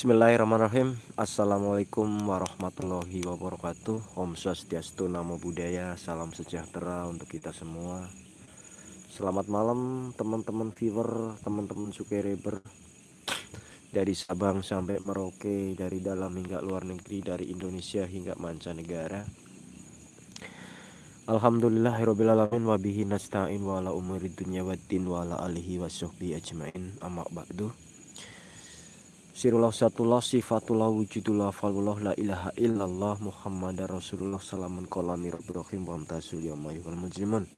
Bismillahirrahmanirrahim. Assalamualaikum warahmatullahi wabarakatuh. Om Swastiastu Namo Buddhaya Salam sejahtera untuk kita semua. Selamat malam teman-teman viewer Teman-teman subscriber Dari Sabang sampai Merauke Dari dalam hingga luar negeri Dari Indonesia hingga mancanegara. Alhamdulillahirrahmanirrahim Wabihi nasta'in wa ala umuri dunya wa din wa ala alihi wa ajmain. Amma ba'du Sirullah satullah sifatullah wujudullah falullah la ilaha illallah Muhammad Rasulullah salamun kolami rahim wa amtasul yamayuhal mujrimun.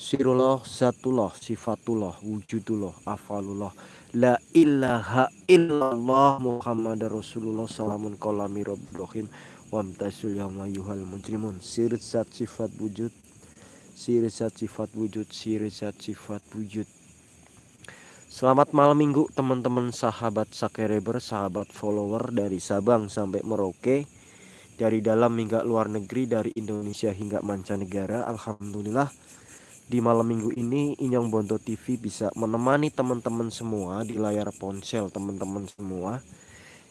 Sirullah satullah sifatullah wujudullah afalullah la ilaha illallah Muhammad Rasulullah salamun kolami rahim wa amtasul yamayuhal mujrimun. Sir zat sifat wujud Sir zat sifat wujud Sir zat sifat wujud Selamat malam minggu teman-teman sahabat sakereber, sahabat follower dari Sabang sampai Merauke Dari dalam hingga luar negeri, dari Indonesia hingga mancanegara. Alhamdulillah di malam minggu ini Inyong Bonto TV bisa menemani teman-teman semua di layar ponsel teman-teman semua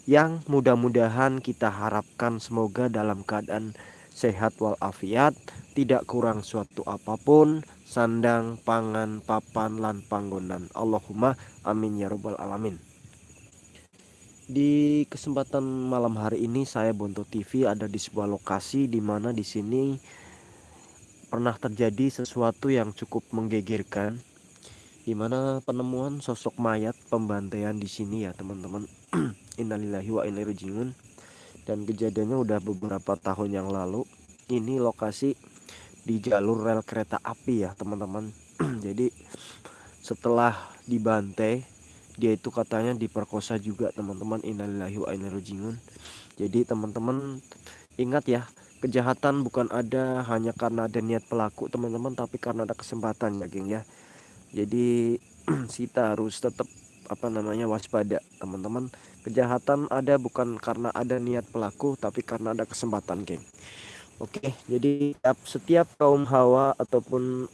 Yang mudah-mudahan kita harapkan semoga dalam keadaan sehat walafiat Tidak kurang suatu apa pun sandang pangan papan lan panggonan. Allahumma amin ya robbal alamin. Di kesempatan malam hari ini saya Bonto TV ada di sebuah lokasi di mana di sini pernah terjadi sesuatu yang cukup menggegerkan di mana penemuan sosok mayat pembantaian di sini ya teman-teman. Innalillahi wa inna dan kejadiannya udah beberapa tahun yang lalu. Ini lokasi di jalur rel kereta api ya teman-teman. Jadi setelah dibantai dia itu katanya diperkosa juga teman-teman. Innalillahi wa inna jadi teman-teman ingat ya kejahatan bukan ada hanya karena ada niat pelaku teman-teman tapi karena ada kesempatan ya geng ya. Jadi kita harus tetap apa namanya waspada teman-teman. Kejahatan ada bukan karena ada niat pelaku tapi karena ada kesempatan geng Oke, jadi setiap kaum hawa ataupun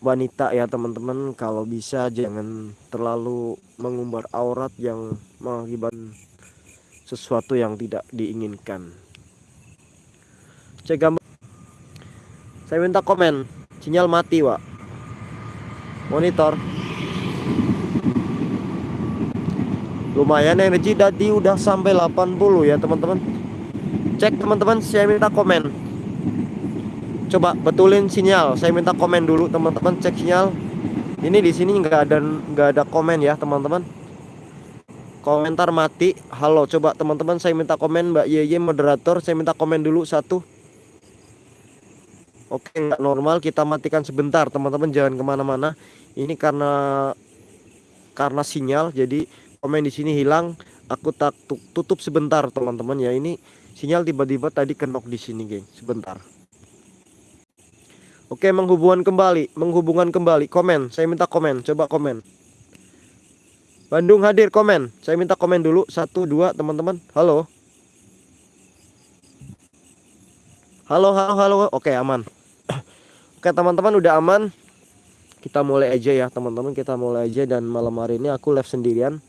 wanita ya teman-teman kalau bisa jangan terlalu mengumbar aurat yang mengakibatkan sesuatu yang tidak diinginkan. Cek gambar. Saya minta komen. Sinyal mati, Pak. Monitor. Lumayan energi tadi udah sampai 80 ya, teman-teman cek teman-teman saya minta komen. Coba betulin sinyal. Saya minta komen dulu teman-teman cek sinyal. Ini di sini nggak ada nggak ada komen ya teman-teman. Komentar mati. Halo coba teman-teman saya minta komen. Mbak Yeye moderator saya minta komen dulu satu. Oke nggak normal kita matikan sebentar teman-teman jangan ke mana-mana. Ini karena karena sinyal jadi komen di sini hilang aku tak tutup sebentar teman-teman ya ini Sinyal tiba-tiba tadi kenok di sini, geng. Sebentar. Oke, menghubungkan kembali, menghubungkan kembali. Komen, saya minta komen, coba komen. Bandung hadir komen. Saya minta komen dulu satu dua teman-teman. Halo. Halo, halo, halo. Oke, aman. Oke, teman-teman udah aman. Kita mulai aja ya, teman-teman. Kita mulai aja dan malam hari ini aku live sendirian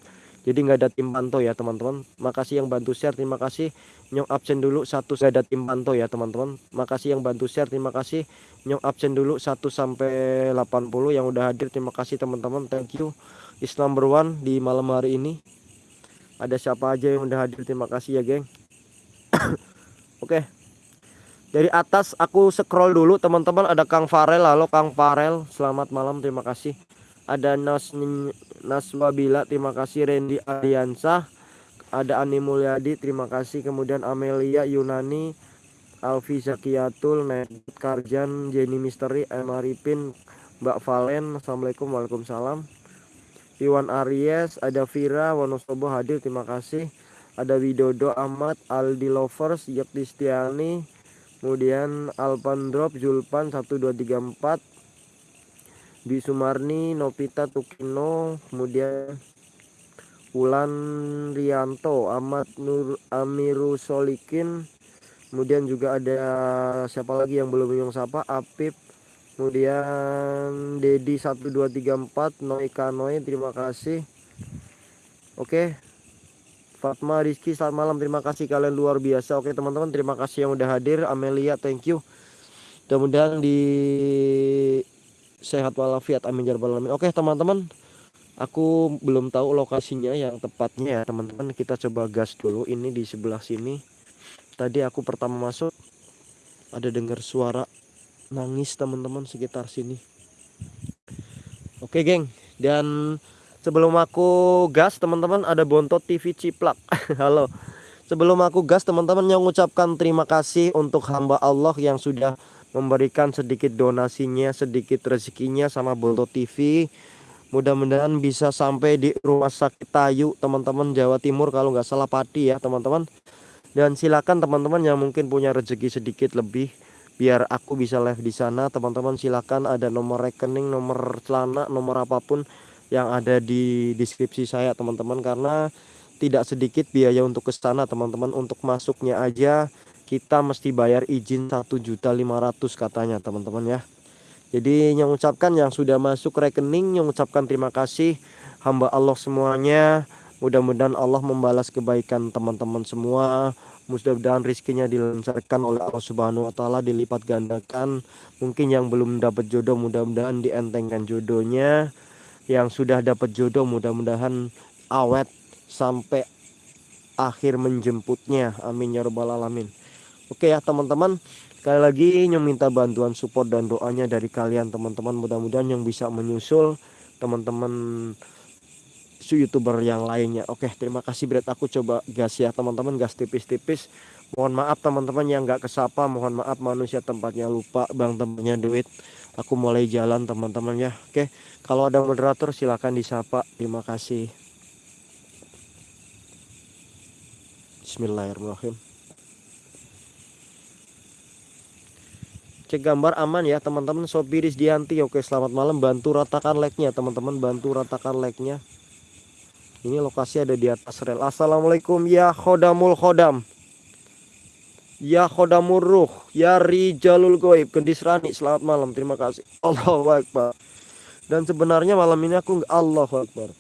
jadi nggak ada tim pantau ya teman-teman. Makasih yang bantu share terima kasih. Nyong absen dulu satu saya ada tim pantau ya teman-teman. Makasih yang bantu share terima kasih. Nyong absen dulu 1 sampai 80 yang udah hadir. Terima kasih teman-teman. Thank you. Islam berwan di malam hari ini. Ada siapa aja yang udah hadir? Terima kasih ya geng. Oke. Okay. dari atas aku scroll dulu teman-teman. Ada Kang Farel. Halo Kang Farel. Selamat malam terima kasih ada Nas Naswabila terima kasih. Randy Ariansah ada Ani Mulyadi terima kasih. Kemudian Amelia Yunani Alfi Zakiatul Ned Karjan Jenny Misteri Emma Ripin Mbak Valen. Assalamualaikum Waalaikumsalam. Iwan Aries ada Vira Wonosobo hadir terima kasih. Ada Widodo Ahmad Aldi Lovers Yaktistiani kemudian Alpan Drop Julpan 1234 Bi Sumarni, Novita Tukino, kemudian Ulan Rianto, Ahmad Nur Amiru Solikin, kemudian juga ada siapa lagi yang belum yang sapa, Apip, kemudian Dedi 1234, Noi Kanoi, terima kasih. Oke. Fatma Rizky selamat malam terima kasih kalian luar biasa oke teman-teman terima kasih yang udah hadir Amelia thank you mudah-mudahan di sehat walafiat amin ya alamin. Oke teman-teman aku belum tahu lokasinya yang tepatnya ya teman-teman. Kita coba gas dulu. Ini di sebelah sini. Tadi aku pertama masuk ada dengar suara nangis teman-teman sekitar sini. Oke geng. Dan sebelum aku gas teman-teman ada bontot TV ciplak. Halo. Sebelum aku gas teman-teman yang mengucapkan terima kasih untuk hamba Allah yang sudah memberikan sedikit donasinya sedikit rezekinya sama bontot TV mudah-mudahan bisa sampai di rumah sakit Tayu teman-teman Jawa Timur kalau nggak salah Pati ya teman-teman. Dan silakan teman-teman yang mungkin punya rezeki sedikit lebih biar aku bisa live di sana. Teman-teman silakan ada nomor rekening nomor celana nomor apa pun yang ada di deskripsi saya teman-teman. Karena tidak sedikit biaya untuk ke sana teman-teman untuk masuknya aja kita mesti bayar izin 1.500 katanya teman-teman ya jadi yang ucapkan yang sudah masuk rekening yang ucapkan terima kasih hamba Allah semuanya mudah-mudahan Allah membalas kebaikan teman-teman semua mudah-mudahan rizkinya dilancarkan oleh Allah Subhanahu wa taala dilipat gandakan. Mungkin yang belum dapat jodoh mudah-mudahan dientengkan jodohnya. Yang sudah dapat jodoh mudah-mudahan awet sampai akhir menjemputnya. Amin ya rabbal alamin. Oke ya teman-teman, sekali lagi yang minta bantuan support dan doanya dari kalian teman-teman. Mudah-mudahan yang bisa menyusul teman-teman youtuber yang lainnya. Oke terima kasih berat aku coba gas ya teman-teman. Gas tipis-tipis. Mohon maaf teman-teman yang nggak kesapa. Mohon maaf manusia tempatnya lupa bang tempatnya duit. Aku mulai jalan teman-teman ya. Oke kalau ada moderator silahkan disapa. Terima kasih. Bismillahirrahmanirrahim cek gambar aman ya teman-teman Sopiris Dianti oke selamat malam bantu ratakan like-nya teman-teman bantu ratakan like-nya ini lokasi ada di atas rel. Assalamualaikum ya khodamul khodam. Ya khodamur ruh. Ya rijalul goib. Gendis Rani. Selamat malam. Terima kasih. Allahu Akbar. Dan sebenarnya malam ini aku Allahu Akbar.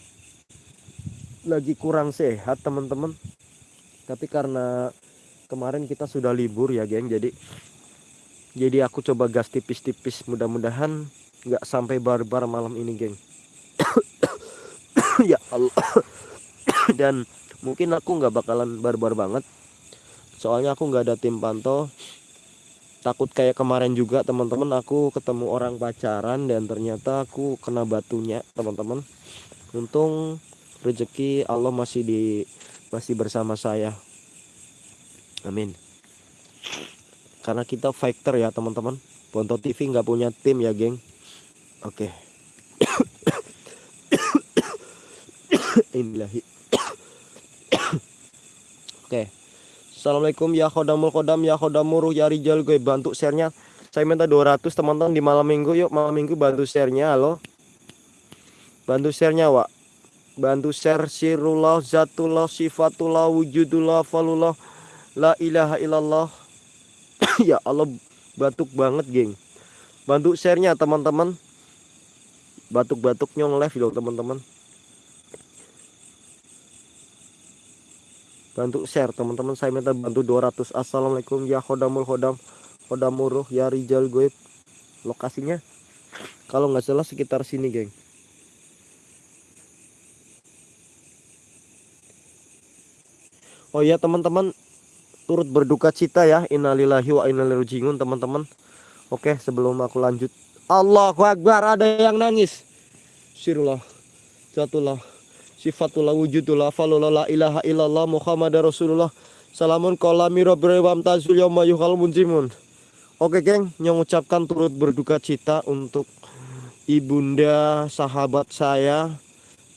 Lagi kurang sehat teman-teman. Tapi karena kemarin kita sudah libur ya geng. Jadi jadi aku coba gas tipis-tipis. Mudah-mudahan nggak sampai barbar malam ini geng. ya Allah. Dan mungkin aku nggak bakalan barbar banget. Soalnya aku nggak ada tim pantau. Takut kayak kemarin juga teman-teman aku ketemu orang pacaran dan ternyata aku kena batunya teman-teman. Untung rezeki Allah masih di masih bersama saya. Amin karena kita fighter ya teman-teman Ponto TV nggak punya tim ya geng oke Inilahi. Oke. Assalamualaikum ya khodamul khodam ya khodamuruh ya rijal gue bantu sharenya. Saya minta 200 teman-teman di malam minggu yuk malam minggu bantu sharenya halo. Bantu sharenya Wak. Bantu share sirullah zatullah sifatullah wujudullah falullah la ilaha illallah. ya Allah batuk banget geng. Bantu sharenya teman-teman. Batuk-batuk nyong live dong teman-teman. bantu share teman-teman. Saya minta bantu 200 assalamualaikum. Ya khodamul khodam. Khodamuruh ya rijal goib. Lokasinya? Kalau nggak salah sekitar sini geng. Oh ya teman-teman turut berduka cita ya. Innalillahi wa innalillahi teman-teman. Oke sebelum aku lanjut. Allahu Akbar ada yang nangis. Sirullah Jatulah sifatullah wujudullah falullah la ilaha illallah muhammad rasulullah. Salamun kolami robrewam tazul yawma yuhal munjimun oke geng yang ucapkan turut berduka cita untuk ibunda sahabat saya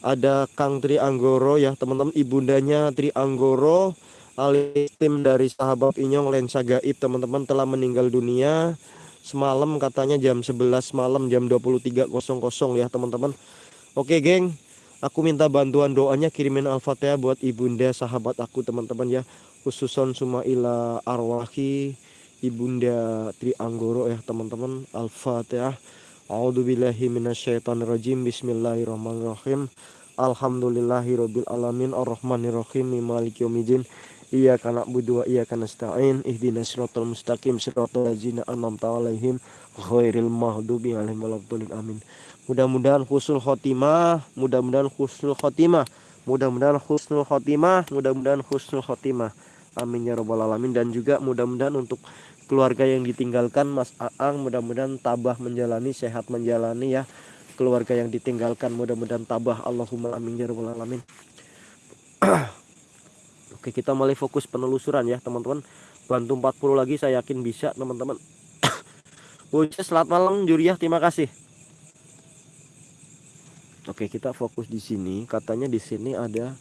ada Kang Tri Anggoro ya teman-teman. Ibundanya Tri Anggoro alias tim dari sahabat Inyong Lensa Gaib teman-teman telah meninggal dunia semalam katanya jam 11 malam jam 23.00 ya teman-teman oke geng Aku minta bantuan doanya kirimin Al-Fatihah buat ibunda sahabat aku teman-teman ya. Khususon sumaila arwahi ibunda Tri Anggoro ya teman-teman. Al-Fatihah. A'udzubillahi minasyaitonirrajim. Bismillahirrahmanirrahim. Alhamdulillahirabbil alamin arrahmanirrahim maliki yaumiddin Iyyaka na'budu wa iyyaka nasta'in ihdinas siratal mustaqim siratal ladzina an'amta 'alaihim ghairil maghdubi 'alaihim waladdallin amin. Mudah-mudahan husnul khotimah, mudah-mudahan husnul khotimah, mudah-mudahan husnul khotimah, mudah-mudahan husnul khotimah. Amin ya rabbal alamin dan juga mudah-mudahan untuk keluarga yang ditinggalkan Mas Aang mudah-mudahan tabah menjalani sehat menjalani ya keluarga yang ditinggalkan mudah-mudahan tabah Allahumma amin ya rabbal alamin Oke kita mulai fokus penelusuran ya teman-teman. Bantu 40 lagi saya yakin bisa teman-teman. Bocah selamat malam Juriah. Terima kasih. Oke kita fokus di sini. Katanya di sini ada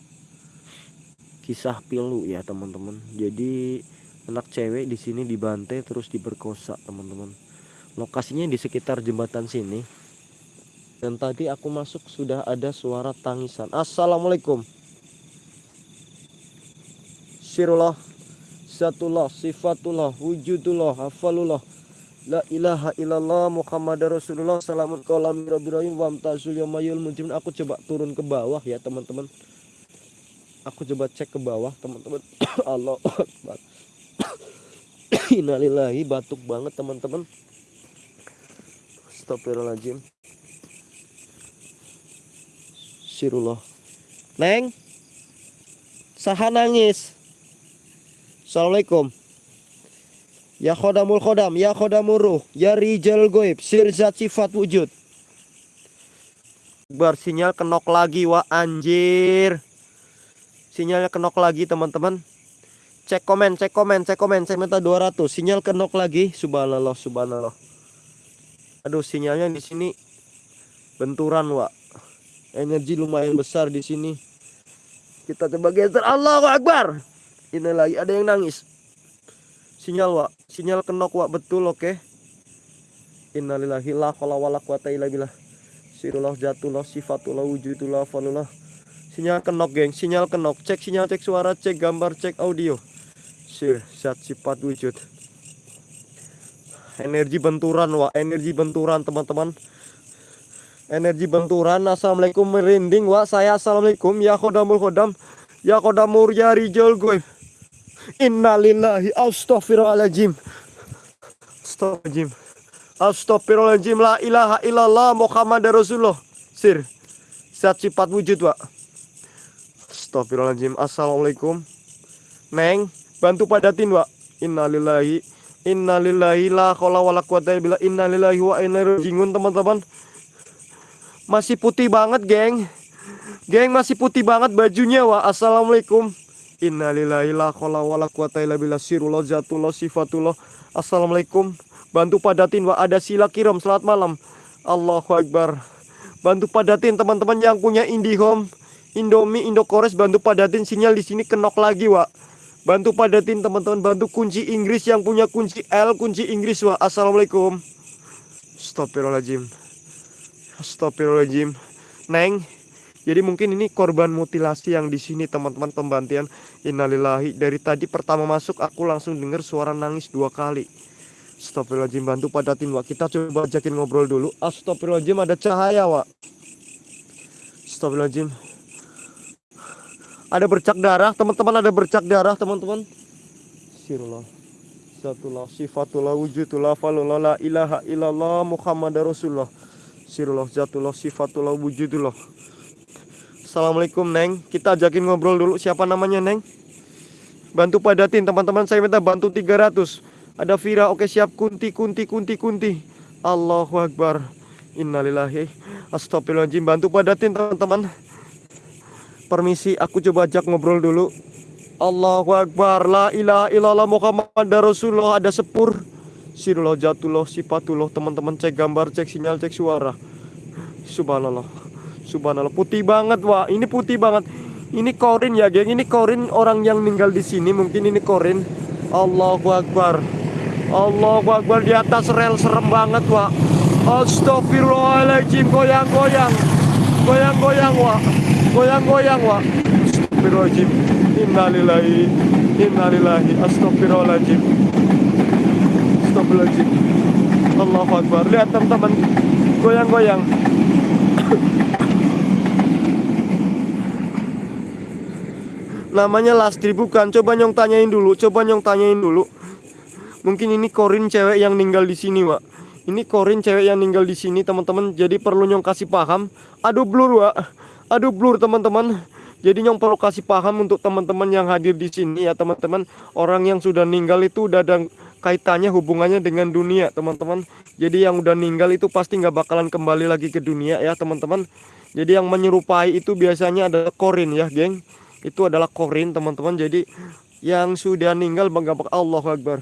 kisah pilu ya teman-teman. Jadi anak cewek di sini dibantai terus diperkosa teman-teman. Lokasinya di sekitar jembatan sini. Dan tadi aku masuk sudah ada suara tangisan. Assalamualaikum sirullah Zatullah Sifatullah Wujudullah Hafalullah La ilaha illallah Muhammad Rasulullah. Salamun kolam Rabbi Wamtazul yamayul mujrim. Aku coba turun ke bawah ya teman-teman. Aku coba cek ke bawah teman-teman. Allah Akbar. Batuk banget teman-teman. Astagfirullahaladzim. Sirullah Neng. Saha nangis Assalamualaikum. Ya khodamul khodam Ya khodamul ruh Ya rijal goib Sirzat sifat wujud. Bersinyal kenok lagi Wah anjir. Sinyalnya kenok lagi teman-teman. Cek komen, cek komen, cek komen Saya minta 200 Sinyal kenok lagi. Subhanallah, subhanallah. Aduh sinyalnya di sini Benturan Wak. Energi lumayan besar di sini. Kita coba geser. Allahu Akbar ini lagi ada yang nangis. Sinyal wa, sinyal kenok wa betul oke. Okay? Innalillahi la haula wala quwata illa billah. Sirullah jatullah sifatullah wujudullah falullah. Sinyal kenok geng, sinyal kenok. Cek sinyal, cek suara, cek gambar, cek audio. Sir, zat sifat wujud. Energi benturan wa, energi benturan teman-teman. Energi benturan. Assalamualaikum merinding wa. Saya assalamualaikum ya khodamul khodam. Ya khodamur ya rijal gue. Innalillahi astaghfirullahaladzim. Astaghfirullahaladzim. Astaghfirullahaladzim La ilaha illallah Muhammad Rasulullah. Sir Zat sifat wujud pak. Astaghfirullahaladzim. Assalamualaikum. Neng Bantu padatin pak. Innalillahi Innalillahi la khawla wa la quwata illa Innalillahi wa inna rajiun teman-teman. Masih putih banget geng. Geng masih putih banget bajunya wa Assalamualaikum Innalillahi la khola wa la quwata illa billah. Assalamualaikum. Bantu padatin wa ada sila kiram selamat malam. Allahu Akbar. Bantu padatin teman-teman yang punya IndiHome, Indomie, Indokores bantu padatin sinyal di sini kenok lagi, wa. Bantu padatin teman-teman, bantu kunci Inggris yang punya kunci L, kunci Inggris, wa. Assalamualaikum. Astagfirullahaladzim. Astagfirullahaladzim. Neng, jadi mungkin ini korban mutilasi yang di sini teman-teman pembantian innalillahi. Dari tadi pertama masuk aku langsung dengar suara nangis dua kali. Astagfirullahaladzim bantu padatin Wak. Kita coba ajakin ngobrol dulu. Astagfirullahaladzim ada cahaya Wak. Astagfirullahaladzim. Ada bercak darah, teman-teman ada bercak darah, teman-teman. Sirullah. Satullah sifatullah wujudullah falullah la ilaha illallah Muhammad Rasulullah. Sirullah zatullah sifatullah wujudullah. Assalamualaikum Neng. Kita ajakin ngobrol dulu. Siapa namanya Neng? Bantu padatin. Teman-teman Saya minta bantu 300 Ada Vira. Oke siap. Kunti Kunti Kunti Kunti. Allahu Akbar. Innalillahi. Astagfirullahaladzim. Bantu padatin teman-teman. Permisi Aku coba ajak ngobrol dulu. Allahu Akbar. La ilaha illallah Muhammad Rasulullah. Ada sepur. Sirullah jatullah sifatullah Teman-teman cek gambar Cek sinyal Cek suara. Subhanallah Subhanallah. Putih banget wah ini putih banget. Ini korin ya geng. Ini korin orang yang meninggal di sini. Mungkin ini korin. Allahu Akbar. Allahu Akbar. Di atas rel serem banget wah Astagfirullahaladzim goyang-goyang. Goyang-goyang wah goyang-goyang wah Astagfirullahaladzim innalillahi. Innalillahi. Astagfirullahaladzim astagfirullahaladzim Allahu Akbar. Lihat teman-teman. Goyang-goyang Namanya Lastri bukan. Coba nyong tanyain dulu. Coba nyong tanyain dulu. Mungkin ini Korin cewek yang ninggal di sini, Wak. Ini Korin cewek yang ninggal di sini, teman-teman. Jadi perlu nyong kasih paham. Aduh blur, Wak. Aduh blur, teman-teman. Jadi nyong perlu kasih paham untuk teman-teman yang hadir di sini ya, teman-teman. Orang yang sudah ninggal itu udah ada kaitannya hubungannya dengan dunia, teman-teman. Jadi yang udah ninggal itu pasti nggak bakalan kembali lagi ke dunia ya, teman-teman. Jadi yang menyerupai itu biasanya ada Korin ya, geng. Itu adalah Korin, teman-teman. Jadi yang sudah ninggal bangga Allah Akbar.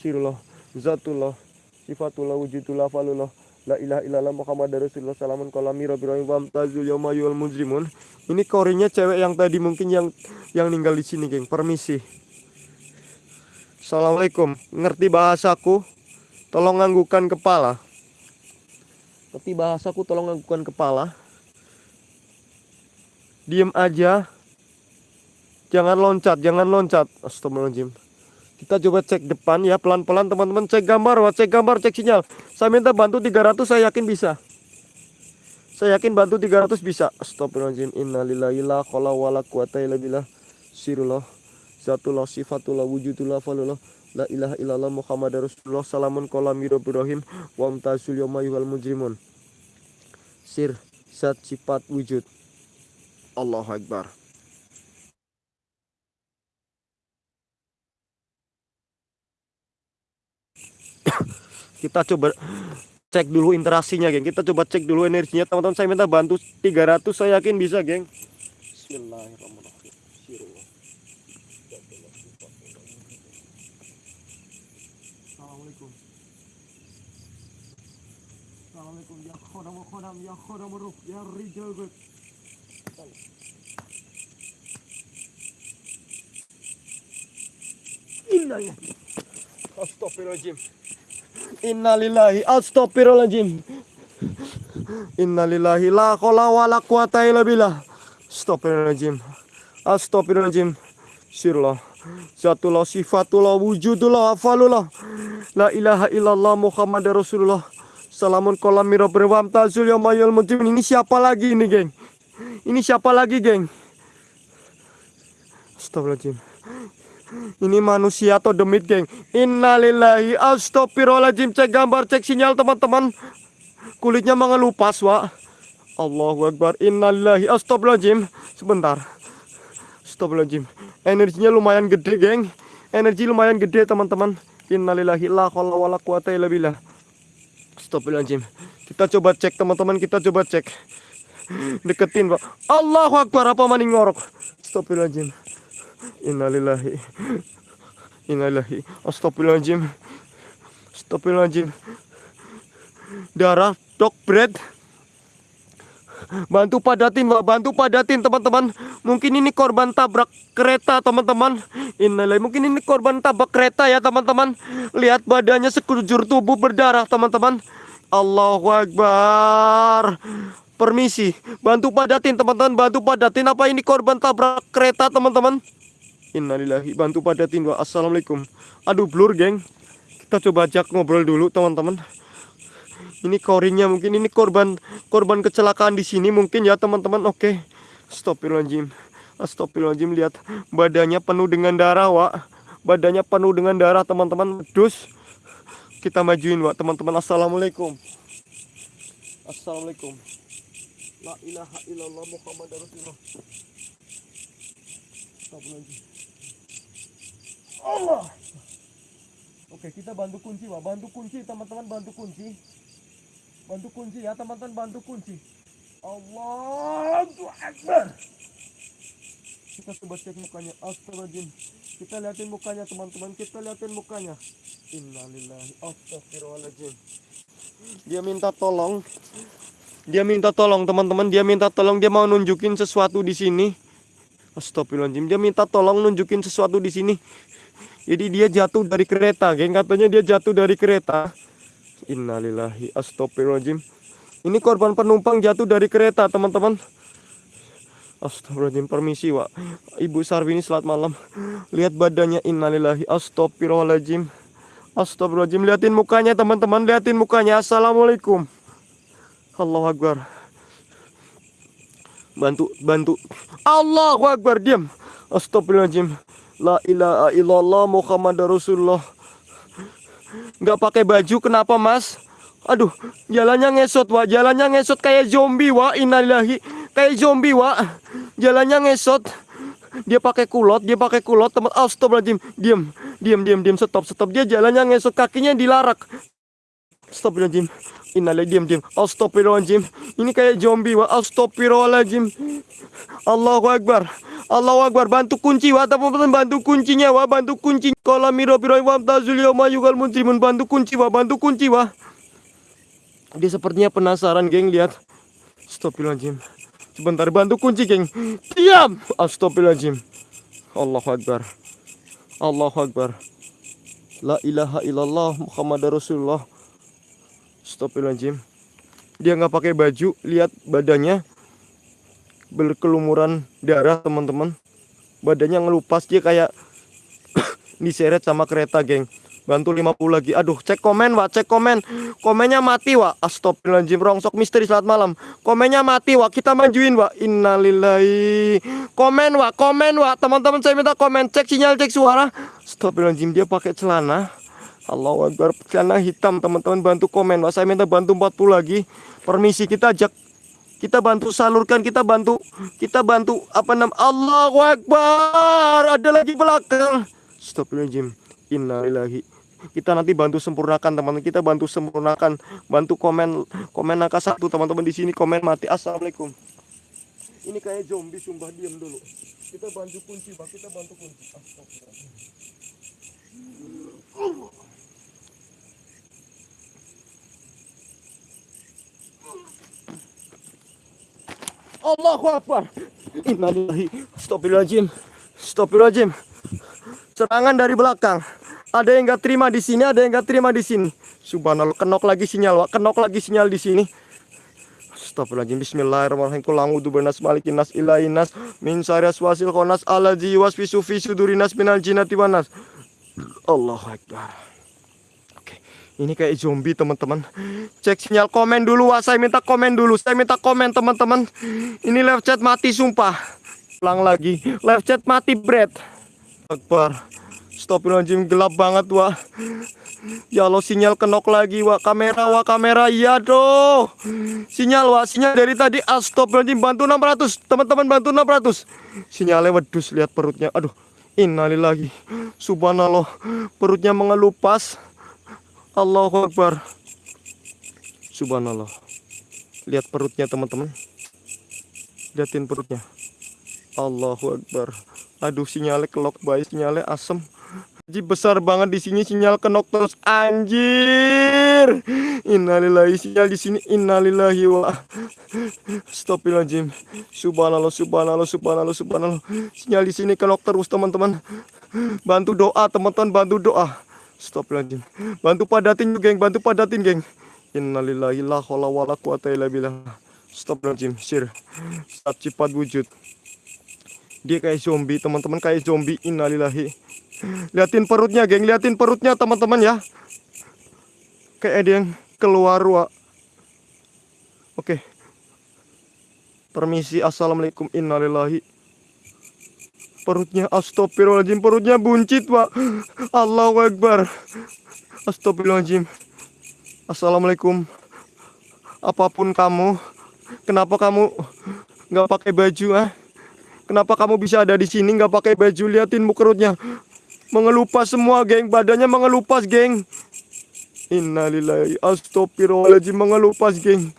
Sirullah, Zatullah, Sifatullah, Wujudullah, Falullah. La ilaha illallah Muhammad Rasulullah salamun kolami rabbi wa tazul yawma yul mujrimun. Ini korinya cewek yang tadi mungkin yang yang ninggal di sini, geng. Permisi. Assalamualaikum. Ngerti bahasaku? Tolong nganggukan kepala. Ngerti bahasaku tolong nganggukan kepala. Diem aja. Jangan loncat, jangan loncat. Astagfirullahaladzim. Kita coba cek depan ya pelan-pelan teman-teman cek gambar, wah, cek gambar, cek sinyal. Saya minta bantu 300 saya yakin bisa. Saya yakin bantu 300 bisa. Astagfirullahaladzim. Innalillahi la qala wala quwata illa billah. Sirullah. Zatullah sifatullah wujudullah falullah. La ilaha illallah Muhammad Rasulullah salamun qala mirabirahim wa amtazul yawma mujrimun. Sir, zat sifat wujud. Allahu Akbar. kita coba cek dulu interaksinya geng. Kita coba cek dulu energinya. Teman-teman saya minta bantu. 300 saya yakin bisa geng. Bismillahirrahmanirrahim Assalamualaikum. Assalamualaikum. Ya khodam khodam ya khodam ruh. Ya rijal Inna ya Astagfirullahaladzim Innalillahi astagfirullahaladzim. Innalillahi la kola wa la quwata illa billah. Astagfirullahaladzim. Astagfirullahaladzim. Sirullah. Zatullah sifatullah wujudullah afalullah. La ilaha illallah Muhammad Rasulullah. Salamun kolam mira berwam tazul mujrim. Ini siapa lagi ini, geng? Ini siapa lagi, geng? Astagfirullahaladzim. Ini manusia atau demit geng? Innalillahi astagfirullahaladzim. Cek gambar cek sinyal teman-teman. Kulitnya mengelupas wa Allahu Akbar. Innalillahi astagfirullahaladzim. Sebentar. Astagfirullahaladzim. Energinya lumayan gede geng. Energi lumayan gede teman-teman. Innalillahi la khalla wa la quwata illa billah. Astagfirullahaladzim. Kita coba cek teman-teman. Kita coba cek. Deketin pak Allahu Akbar apa maning ngorok? Astagfirullahaladzim Innalillahi. Innalillahi. Astagfirullahaladzim. Astagfirullahaladzim. Darah dok bread. Bantu padatin Pak. Bantu padatin teman-teman. Mungkin ini korban tabrak kereta teman-teman. Innalillahi. Mungkin ini korban tabrak kereta ya teman-teman. Lihat badannya sekujur tubuh berdarah teman-teman. Allahu Akbar. Permisi. Bantu padatin teman-teman. Bantu padatin Apa ini korban tabrak kereta teman-teman Innalillahi. Bantu padatin wa assalamualaikum. Aduh blur geng. Kita coba ajak ngobrol dulu teman-teman. Ini korinnya mungkin ini korban korban kecelakaan di sini mungkin ya teman-teman. Oke. Astagfirullahaladzim. Astagfirullahaladzim lihat. Badannya penuh dengan darah wa Badannya penuh dengan darah teman-teman. Dus Kita majuin wa teman-teman. Assalamualaikum. Assalamualaikum. La ilaha illallah Muhammad Rasulullah. Astagfirullahaladzim Allah. Oke, kita bantu kunci, Pak. Bantu kunci, teman-teman, bantu kunci. Bantu kunci ya, teman-teman, bantu kunci. Allahu Akbar. Kita coba cek mukanya. Astagfirullahaladzim. Kita liatin mukanya, teman-teman. Kita liatin mukanya. Innalillahi. Astagfirullahaladzim. Dia minta tolong. Dia minta tolong, teman-teman. Dia minta tolong. Dia mau nunjukin sesuatu di sini. Astagfirullahaladzim. Dia minta tolong nunjukin sesuatu di sini. Jadi dia jatuh dari kereta, geng. Katanya dia jatuh dari kereta. Innalillahi astagfirullahaladzim. Ini korban penumpang jatuh dari kereta, teman-teman. Astagfirullahaladzim, permisi, Wak. Ibu Sarwini selamat malam. Lihat badannya, innalillahi astagfirullahaladzim. Astagfirullahaladzim, liatin mukanya, teman-teman. Liatin mukanya. Assalamualaikum. Allahu Akbar. Bantu, bantu. Allahu Akbar, diam. Astagfirullahaladzim. La ilaha illallah Muhammad Rasulullah. Nggak pakai baju kenapa mas? Aduh, jalannya ngesot wa, jalannya ngesot kayak zombie wa, innalillahi. Kayak zombie wa, jalannya ngesot. Dia pakai kulot, dia pakai kulot, teman. Astagfirullahaladzim, diam, diam, diam, diam, stop, stop. Dia jalannya ngesot, kakinya dilarak. Diam diam. Astagfirullahaladzim. Ini kayak zombie wa. Astagfirullahaladzim. Allahu Akbar. Allahu Akbar. Bantu kunci wa. Teman-teman bantu kuncinya wa. Bantu kunci. Kala miro biro wa tazul yawma yugal muntimun. Bantu kunci wa. Bantu kunci wa. Dia sepertinya penasaran geng lihat. Astagfirullahaladzim. Sebentar bantu kunci geng. Diam. Astagfirullahaladzim. Allahu Akbar. Allahu Akbar. La ilaha illallah Muhammad Rasulullah. Astagfirullahaladzim. Dia nggak pakai baju, lihat badannya berkelumuran darah teman-teman. Badannya ngelupas dia kayak diseret sama kereta geng. Bantu 50 lagi. Aduh, cek komen, Wak. Cek komen. Komennya mati, Wak. Astagfirullahaladzim. Rongsok misteri selamat malam. Komennya mati, Wak. Kita majuin, Wak. Innalillahi. Komen, Wak. Komen, Wak. Teman-teman saya minta komen. Cek sinyal, cek suara. Astagfirullahaladzim. Dia pakai celana. Allahu Akbar. Celana hitam, teman-teman. Bantu komen, Wak. Saya minta bantu 40 lagi. Permisi, kita ajak kita bantu salurkan, kita bantu, kita bantu apa nam Allahu Akbar. Ada lagi belakang. Astagfirullahaladzim. Innalillahi. Kita nanti bantu sempurnakan teman-teman. Kita bantu sempurnakan, bantu komen komen angka satu teman-teman di sini komen mati. Assalamualaikum. Ini kayak zombie sumpah diam dulu. Kita bantu kunci, Pak. Kita bantu kunci. Astagfirullah. Allahu Akbar. Innalillahi. Astagfirullahaladzim. Astagfirullahaladzim. Serangan dari belakang. Ada yang nggak terima di sini, ada yang nggak terima di sini. Subhanallah, kenok lagi sinyal, Wak. Kenok lagi sinyal di sini. Astagfirullahaladzim. Bismillahirrahmanirrahim. Qul a'udzu birabbinas malikin nas ilahin min syarri waswasil khannas allazi yuwaswisu fi sudurin nas minal jinnati wan nas. Allahu Akbar. Ini kayak zombie teman-teman. Cek sinyal komen dulu, Wak. Saya minta komen dulu. Saya minta komen teman-teman. Ini live chat mati sumpah. Ulang lagi. Live chat mati, Brad. Akbar. Astagfirullahaladzim gelap banget wah Ya Allah sinyal kenok lagi wah kamera wah kamera iya doh Sinyal wah sinyal dari tadi Astagfirullahaladzim bantu 600 teman-teman bantu 600 Sinyalnya wedus lihat perutnya aduh innalillahi subhanallah perutnya mengelupas Allahu Akbar Subhanallah lihat perutnya teman-teman liatin perutnya Allahu Akbar aduh sinyalnya kelok baik sinyalnya asem Ji besar banget di sini sinyal kenok terus anjir. Innalillahi sinyal di sini innalillahi wa Astagfirullahaladzim. Subhanallah subhanallah subhanallah subhanallah. Sinyal di sini kenok terus teman-teman. Bantu doa teman-teman bantu doa. Astagfirullahaladzim. Bantu padatin geng, bantu padatin geng. Innalillahi la haula wala quwata illa billah. Astagfirullahaladzim. Sir. Saat cepat wujud. Dia kayak zombie, teman-teman kayak zombie. Innalillahi. Liatin perutnya, geng. Liatin perutnya, teman-teman ya. Kayak ada yang keluar, wa. Oke. Permisi. Assalamualaikum. Innalillahi. Perutnya astagfirullahaladzim. Perutnya buncit, wa. Allahu Akbar. Astagfirullahaladzim. Assalamualaikum. Apa pun kamu, kenapa kamu nggak pakai baju, ah? Kenapa kamu bisa ada di sini nggak pakai baju? Liatin perutnya. Mengelupas semua, geng. Badannya mengelupas, geng. Innalillahi astagfirullahaladzim mengelupas, geng.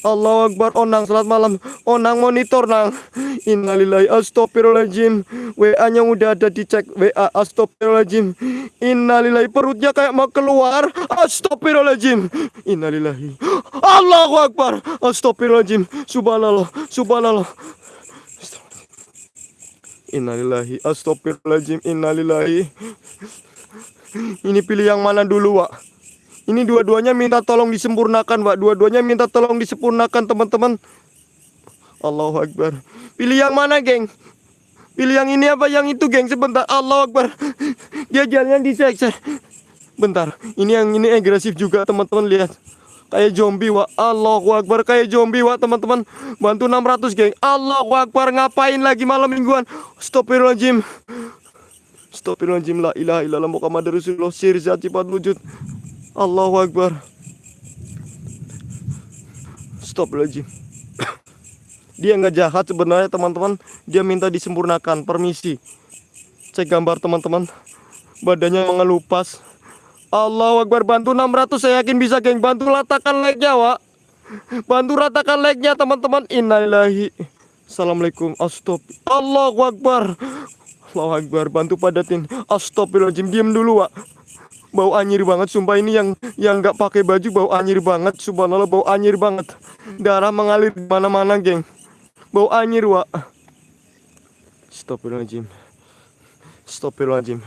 Allah Akbar Onang selamat malam. Onang monitor nang. Innalillahi astagfirullahaladzim. WA nya udah ada dicek WA astagfirullahaladzim. Innalillahi perutnya kayak mau keluar. Astagfirullahaladzim. Innalillahi. Allahu Akbar. Astagfirullahaladzim. Subhanallah Subhanallah. Innalillahi Astagfirullahaladzim. Innalillahi. Ini pilih yang mana dulu Wak Ini dua-duanya minta tolong disempurnakan Wak Dua-duanya minta tolong disempurnakan teman-teman. Allahu Akbar. Pilih yang mana geng? Pilih yang ini apa yang itu geng? Sebentar. Allahu Akbar. Dia jalannya disekser Bentar. Ini yang ini agresif juga teman-teman. Lihat. Kayak zombie, Wak. Allahu Akbar, kayak zombie, Wak, teman-teman. Bantu 600, geng. Allahu Akbar, ngapain lagi malam mingguan? Astagfirullahaladzim. Astagfirullahaladzim, la ilaha illallah Muhammad Rasulullah. Sirzat sifat wujud. Allahu Akbar. Astagfirullahaladzim. Dia nggak jahat sebenarnya teman-teman. Dia minta disempurnakan. Permisi. Cek gambar teman-teman. Badannya mengelupas. Allah Akbar bantu 600 saya yakin bisa geng bantu ratakan like-nya Wak bantu ratakan like-nya teman-teman innalillahi Assalamualaikum astop Allah Akbar Allah Akbar bantu padatin astagfirullahaladzim diem dulu Wak bau anyir banget sumpah ini yang yang nggak pakai baju bau anyir banget subhanallah bau anyir banget darah mengalir di mana-mana geng bau anyir Wak Astagfirullahaladzim Astagfirullahaladzim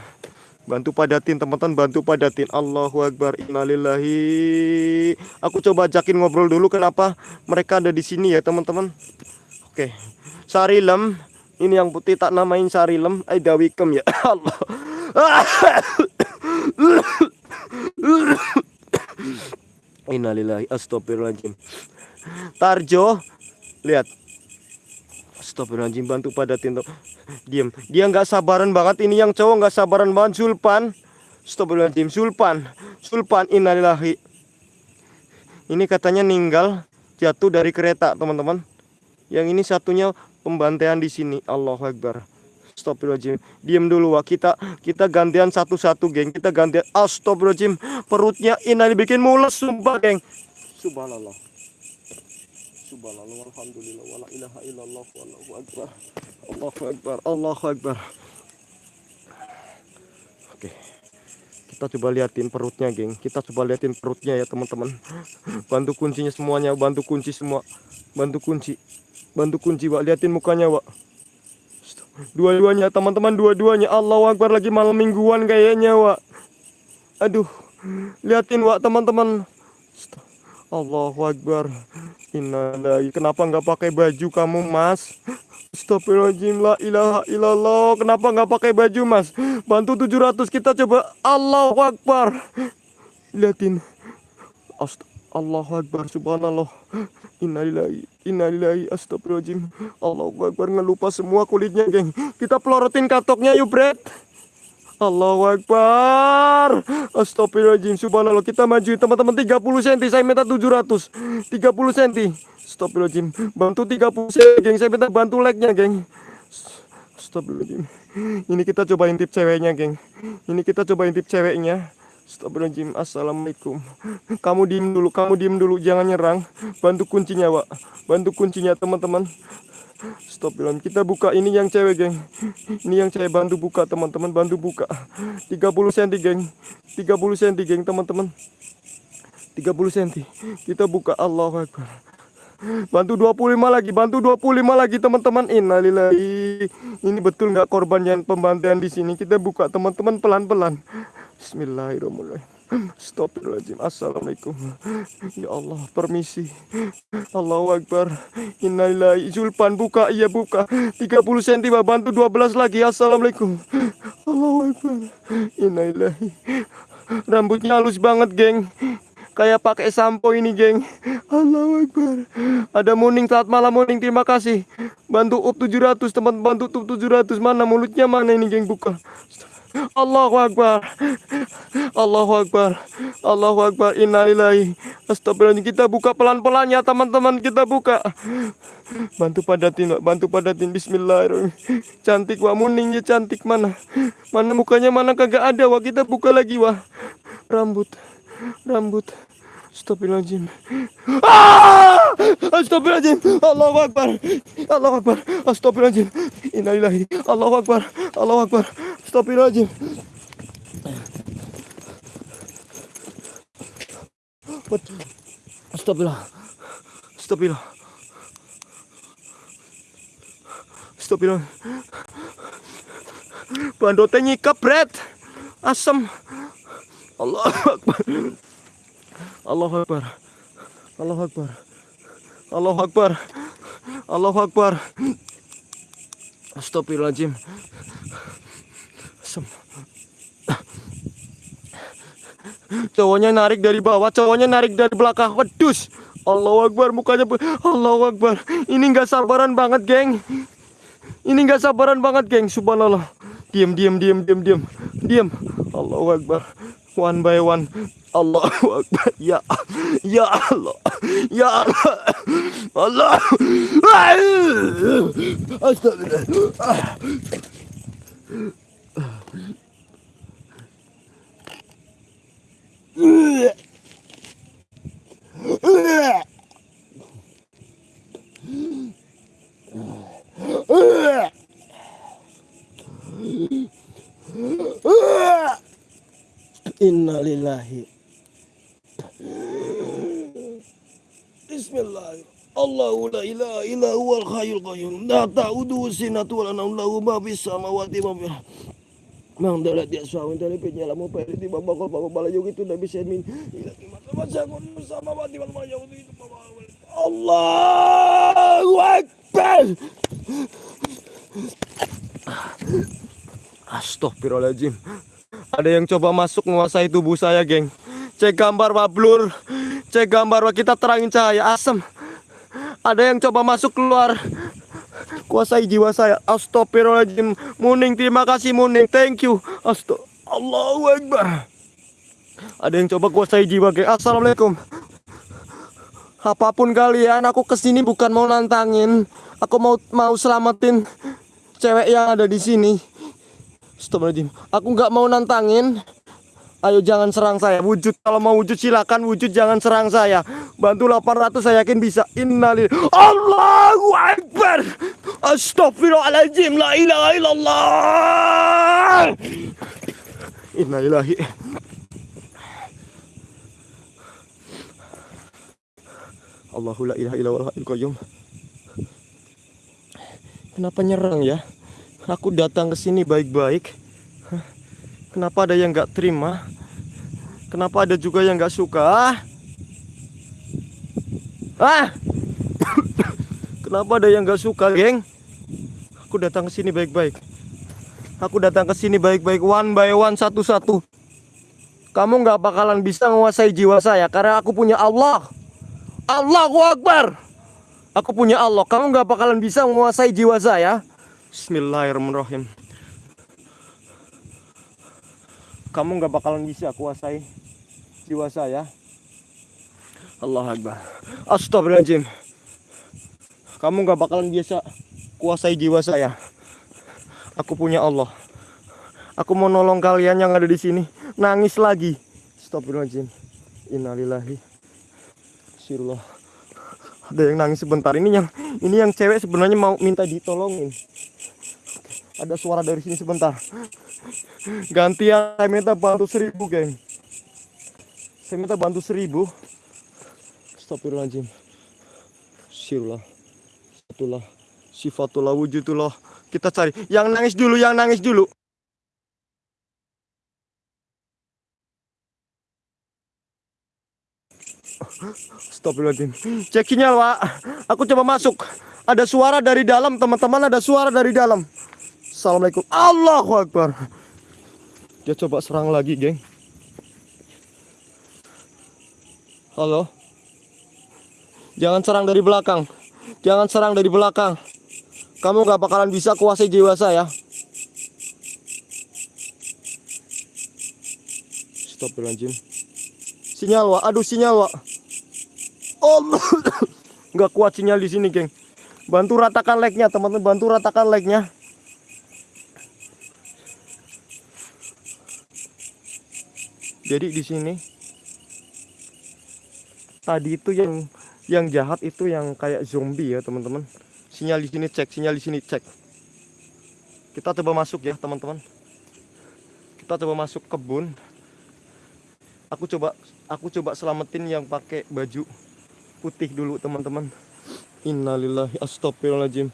Bantu padatin teman-teman, bantu padatin. Allahu Akbar. Innalillahi. Aku coba ajakin ngobrol dulu kenapa mereka ada di sini ya, teman-teman. Oke. Sarilem. Ini yang putih tak namain Sarilem. Aida Wikem ya. Allah. Innalillahi astagfirullahaladzim. Tarjo, lihat Astagfirullahaladzim bantu padatin tuh. Diam. Dia nggak sabaran banget ini yang cowok nggak sabaran banget Sulpan. Astagfirullahaladzim Sulpan. Sulpan innalillahi. Ini katanya ninggal jatuh dari kereta, teman-teman. Yang ini satunya pembantaian di sini. Allahu Akbar. Astagfirullahaladzim. Diam dulu wah. Kita kita gantian satu-satu, geng. Kita gantian. Astagfirullahaladzim. Perutnya ini bikin mules sumpah, geng. Subhanallah subhanallah walhamdulillah wala ilaha illallah wallahu akbar Allahu akbar Allahu akbar Oke kita coba liatin perutnya geng kita coba liatin perutnya ya teman-teman bantu kuncinya semuanya bantu kunci semua bantu kunci bantu kunci Wak liatin mukanya Wak dua-duanya teman-teman dua-duanya Allahu Akbar lagi malam mingguan kayaknya Wak aduh liatin Wak teman-teman Allahu Akbar. Innalillahi. Kenapa nggak pakai baju kamu, Mas? Astagfirullahaladzim la ilaha illallah. Kenapa nggak pakai baju, Mas? Bantu 700 kita coba. Allahu Akbar. Liatin. Ast Allahu Akbar subhanallah. Innalillahi. Innalillahi astagfirullahaladzim. Allahu Akbar ngelupa semua kulitnya, geng. Kita pelorotin katoknya yuk, Brad. Allahu Akbar. Astagfirullahaladzim. Subhanallah. Kita maju teman-teman 30 cm. Saya minta 700. 30 cm. Astagfirullahaladzim. Bantu 30 cm, geng. Saya minta bantu like-nya, geng. Astagfirullahaladzim. Ini kita coba intip ceweknya, geng. Ini kita coba intip ceweknya. Astagfirullahaladzim. Assalamualaikum. Kamu diem dulu, kamu diem dulu, jangan nyerang. Bantu kuncinya, Pak. Bantu kuncinya, teman-teman. Stop bilang kita buka. Ini yang cewek geng. Ini yang cewek. Bantu buka teman-teman. Bantu buka. 30 cm geng. 30 cm geng teman-teman. 30 cm Kita buka. Allah Akbar. Bantu 25 lagi. Bantu 25 lagi teman-teman. Innalillahi. Ini betul nggak korban yang pembantaian di sini? Kita buka teman-teman pelan-pelan Bismillahirrahmanirrahim. Astagfirullahaladzim Assalamualaikum. Ya Allah permisi. Allahu Akbar. Innalillahi Zulpan buka. Iya buka. 30 cm bantu 12 lagi. Assalamualaikum. Allahu Akbar. Innalillahi Rambutnya halus banget geng. Kayak pakai sampo ini geng. Allahu Akbar. Ada muning saat malam muning terima kasih. Bantu up 700 teman bantu up 700 Mana mulutnya mana ini geng? Buka Allahu Akbar. Allahu Akbar. Allahu Akbar. Innalillahi Astagfirullahaladzim Kita buka pelan-pelan ya teman-teman. Kita buka. Bantu padatin Bantu padatin. Bismillahirrahmanirrahim. Cantik wah muningnya cantik. Mana? Mana mukanya? Mana kagak ada wah Kita buka lagi wah Rambut. Rambut Astagfirullahaladzim ah! Astagfirullahaladzim Allahu Akbar. Allahu Akbar. Astagfirullahaladzim Innalillahi Allahu Akbar. Allahu Akbar. Astagfirullahaladzim Astagfirullah Astagfirullah Astagfirullah Bandotnya nyikap bread Asam Allah Akbar Allahu Akbar Allahu Akbar Allahu Akbar Allahu Akbar Astagfirullahaladzim Asam Cowoknya narik dari bawah, cowoknya narik dari belakang. Wedus. Allahu Akbar mukanya Allahu Akbar. Ini nggak sabaran banget, geng. Ini nggak sabaran banget, geng. Subhanallah. Diam, diam, diam, diam, diam. Diam. Allahu Akbar. One by one. Allahu Akbar. Ya, ya Allah. Ya Allah. Allah. Astagfirullah. Innalillahi. Bismillahirrahmanirrahim. Allahu la ilaha illa huwal hayyul qayyum. La ta'uduhu sinatu wa la nawm lahu ma fis samawati wa ma Mang dalat dia suami dari penyala mo pwede di baba ko pababala yung ito na bisemin. Ilang imat naman sa sama wati wal mayaw itu Allahu Akbar. Astagfirullahaladzim. Ada yang coba masuk menguasai tubuh saya, geng. Cek gambar wablur. Cek gambar wa kita terangin cahaya asam. Ada yang coba masuk keluar. Kuasai jiwa saya. Astagfirullahaladzim. Muning, terima kasih Muning. Thank you. Astagfirullah. Allahu Akbar. Ada yang coba kuasai jiwa, geng. Assalamualaikum. Apa pun kalian, aku ke sini bukan mau nantangin. Aku mau mau selamatin cewek yang ada di sini. Astagfirullahaladzim. Aku nggak mau nantangin. Ayo jangan serang saya. Wujud kalau mau wujud silakan wujud jangan serang saya. Bantu 800 saya yakin bisa. Innalillah. Allahu Akbar. Astagfirullahaladzim. La ilaha illallah. Innalillahi. Allahu la ilaha illallah. Kenapa nyerang ya? Aku datang ke sini baik-baik. Kenapa ada yang nggak terima? Kenapa ada juga yang nggak suka? Ah! Kenapa ada yang nggak suka, geng? Aku datang ke sini baik-baik. Aku datang ke sini baik-baik, one by one, satu-satu. Kamu nggak bakalan bisa menguasai jiwa saya karena aku punya Allah. Allahu Akbar. Aku punya Allah. Kamu nggak bakalan bisa menguasai jiwa saya. Bismillahirrahmanirrahim. Kamu nggak bakalan bisa kuasai jiwa saya. Allah Akbar. Astagfirullahaladzim. Kamu nggak bakalan bisa kuasai jiwa saya. Aku punya Allah. Aku mau nolong kalian yang ada di sini. Nangis lagi. Astagfirullahaladzim. Innalillahi. Sirullah. Ada yang nangis sebentar. Ini yang ini yang cewek sebenarnya mau minta ditolongin. Ada suara dari sini sebentar. Gantian saya minta bantu seribu, geng. Saya minta bantu seribu. Astagfirullahaladzim. Sirullah. Satulah. Sifatullah wujudullah. Kita cari. Yang nangis dulu, yang nangis dulu. Astagfirullahaladzim. Cek sinyal, Pak. Aku coba masuk. Ada suara dari dalam, teman-teman. Ada suara dari dalam. Assalamualaikum. Allahu Akbar. Dia coba serang lagi, geng. Halo. Jangan serang dari belakang. Jangan serang dari belakang. Kamu gak bakalan bisa kuasai jiwa saya. Astagfirullahaladzim. Sinyal, Wak. Aduh, sinyal, Wak. Allah. Nggak kuat sinyal di sini, geng. Bantu ratakan lag-nya, teman-teman. Bantu ratakan lag-nya. Jadi di sini tadi itu yang yang jahat itu yang kayak zombie ya, teman-teman. Sinyal di sini cek, sinyal di sini cek. Kita coba masuk ya, teman-teman. Kita coba masuk kebun. Aku coba aku coba selamatin yang pakai baju putih dulu, teman-teman. Innalillahi astagfirullahaladzim.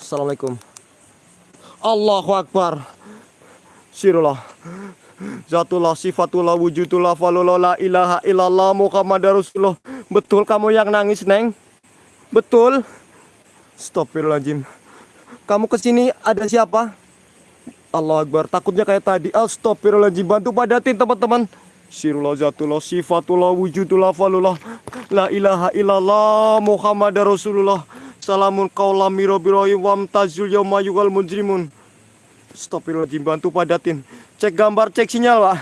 Assalamualaikum. Allahu Akbar. Sirullah. Zatullah sifatullah wujudullah falullah la ilaha illallah Muhammad Rasulullah. Betul kamu yang nangis, Neng? Betul? Astagfirullahaladzim. Kamu ke sini ada siapa? Allah Akbar. Takutnya kayak tadi. Astagfirullahaladzim. Bantu padatin teman-teman. Sirullah zatullah sifatullah wujudullah falullah. La ilaha illallah Muhammad Rasulullah. Salamun kaulam mirobirohim wamtazul yawma yugal mujrimun. Astagfirullahaladzim. Bantu padatin. Cek gambar, cek sinyal pak.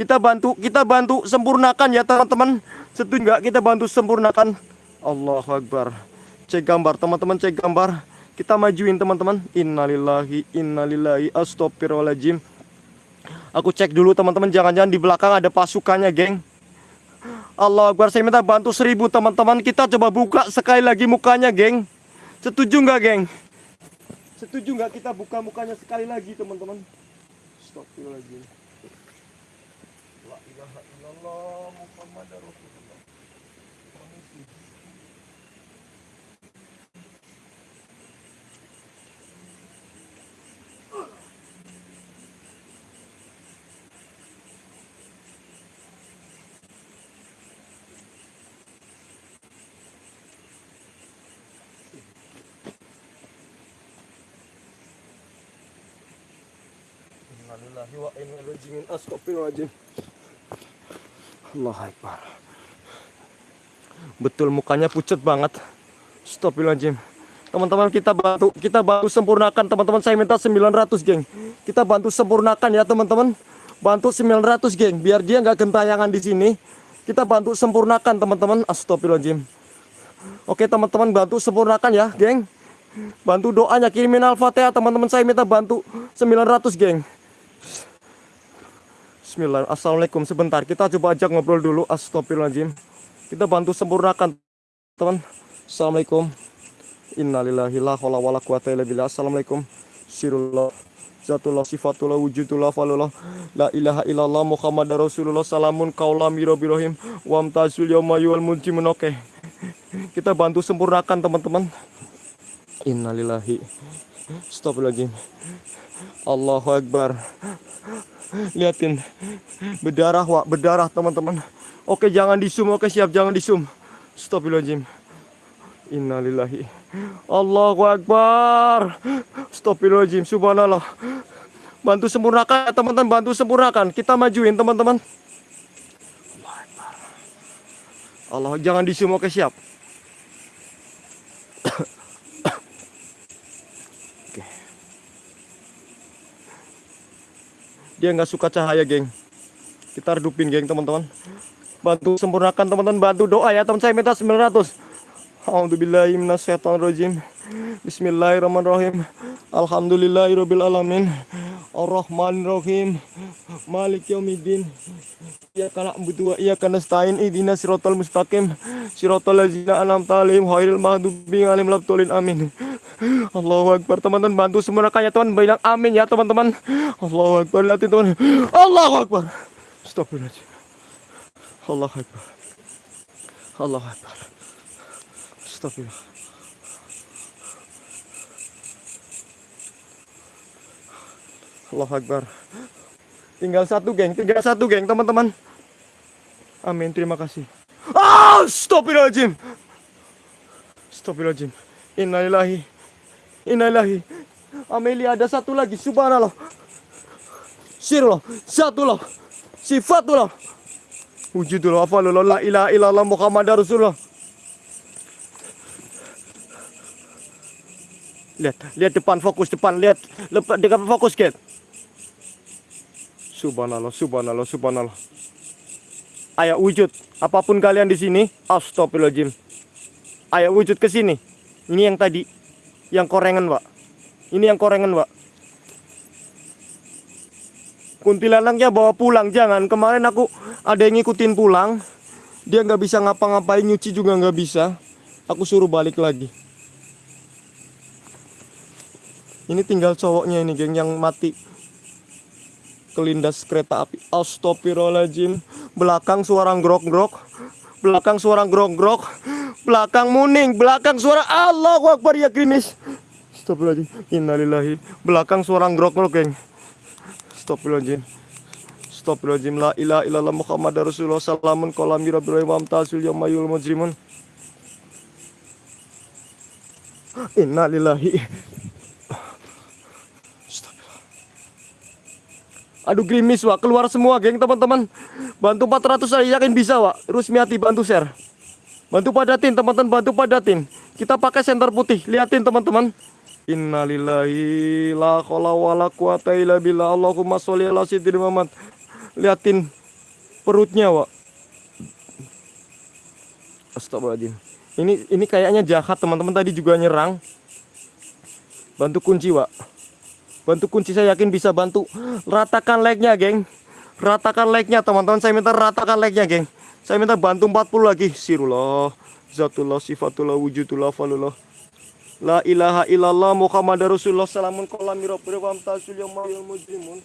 Kita bantu, kita bantu sempurnakan ya teman-teman. Setuju nggak? Kita bantu sempurnakan. Allahu Akbar. Cek gambar, teman-teman cek gambar. Kita majuin teman-teman. Innalillahi, innalillahi, astagfirullahaladzim. Aku cek dulu teman-teman, jangan-jangan di belakang ada pasukannya, geng. Allah Akbar, saya minta bantu seribu teman-teman. Kita coba buka sekali lagi mukanya, geng. Setuju nggak, geng? Setuju nggak kita buka mukanya sekali lagi, teman-teman? Astagfirullahaladzim. La Raji'un. Astagfirullahaladzim. Allah Akbar. Betul mukanya pucat banget. Astagfirullahaladzim. Teman-teman kita bantu kita bantu sempurnakan teman-teman saya minta 900 geng. Kita bantu sempurnakan ya teman-teman. Bantu 900 geng biar dia nggak gentayangan di sini. Kita bantu sempurnakan teman-teman. Astagfirullahaladzim. Oke teman-teman bantu sempurnakan ya geng. Bantu doanya kirimin al-fatihah teman-teman saya minta bantu 900 geng. Bismillah. Assalamualaikum. Sebentar, kita coba ajak ngobrol dulu. Astagfirullahaladzim. Kita bantu sempurnakan, teman. Assalamualaikum. Innalillahi la haula wala quwata illa billah. Assalamualaikum. Sirullah. Zatullah sifatullah wujudullah falullah La ilaha illallah Muhammad Rasulullah Salamun kaulah mirobirohim Wamtazul yawma yuwal munjimun Oke Kita bantu sempurnakan teman-teman Innalillahi Astagfirullahaladzim Allahu Akbar. Liatin. Berdarah wak. Berdarah teman-teman. Oke jangan di zoom Oke siap. Jangan di zoom Astagfirullahaladzim. Innalillahi. Allahu Akbar. Astagfirullahaladzim. Subhanallah. Bantu sempurnakan teman-teman. Bantu sempurnakan. Kita majuin teman-teman. Allah jangan di zoom Oke siap. Oke. Dia nggak suka cahaya geng Kita redupin geng teman-teman Bantu sempurnakan teman-teman Bantu doa ya teman saya minta 900 A'udzubillahi minasyaitonirrajim. Bismillahirrahmanirrahim. Alhamdulillahirabbil alamin. Arrahmanirrahim. Malik yaumiddin. Iyyaka na'budu wa iyyaka nasta'in. Ihdinas siratal mustaqim. Siratal ladzina an'amta 'alaihim ghairil maghdubi 'alaihim waladdallin. Amin. Allahu Akbar teman-teman bantu semua rekannya teman bilang amin ya teman-teman. Allahu Akbar lihatin teman. Allahu Akbar. Astagfirullahaladzim. Allahu Akbar. Allahu Akbar. Astagfirullah. Allah Akbar. Tinggal satu geng, tinggal satu geng teman-teman. Amin, terima kasih. Ah, Astagfirullahaladzim. Astagfirullahaladzim. Innalillahi. Innalillahi. Amelia ada satu lagi, subhanallah. Sirullah, satullah. Sifatullah. Wujudullah, afalullah, la ilaha illallah Muhammad Rasulullah. Lihat, lihat depan fokus depan, lihat lepas dekat fokus get. Subhanallah, subhanallah, subhanallah. Ayo wujud, apa pun kalian di sini, astagfirullahaladzim. Ayo wujud ke sini. Ini yang tadi, yang korengan, Pak. Ini yang korengan, Pak. Kuntilanaknya bawa pulang, jangan. Kemarin aku ada yang ngikutin pulang. Dia nggak bisa ngapa-ngapain, nyuci juga nggak bisa. Aku suruh balik lagi. Ini tinggal cowoknya ini geng yang mati Kelindas kereta api Astagfirullahaladzim Belakang suara grok-grok Belakang suara grok-grok Belakang muning Belakang suara Allah Akbar ya krimis Astagfirullahaladzim. Innalillahi. Belakang suara grok-grok geng. Astagfirullahaladzim. Astagfirullahaladzim. La ilaha illallah Muhammad Rasulullah. Salamun kolami rabbil wa amtasul yamayul mujrimun. Innalillahi Aduh grimis wak keluar semua geng teman-teman. Bantu 400 saya yakin bisa wak. Rusmiati bantu share. Bantu padatin teman-teman bantu padatin. Kita pakai senter putih. Liatin teman-teman. Innalillahi la haula wala quwata illa billah. Allahumma sholli ala sayyidina Muhammad. Liatin perutnya wak. Astagfirullahaladzim. Ini ini kayaknya jahat teman-teman tadi juga nyerang. Bantu kunci wak. Bantu kunci saya yakin bisa bantu ratakan like-nya, geng. Ratakan like-nya, teman-teman. Saya minta ratakan like-nya, geng. Saya minta bantu 40 lagi. Sirullah, zatullah, sifatullah, wujudullah, falullah. La ilaha illallah Muhammad Rasulullah salamun wa amtasul yang mujrimun.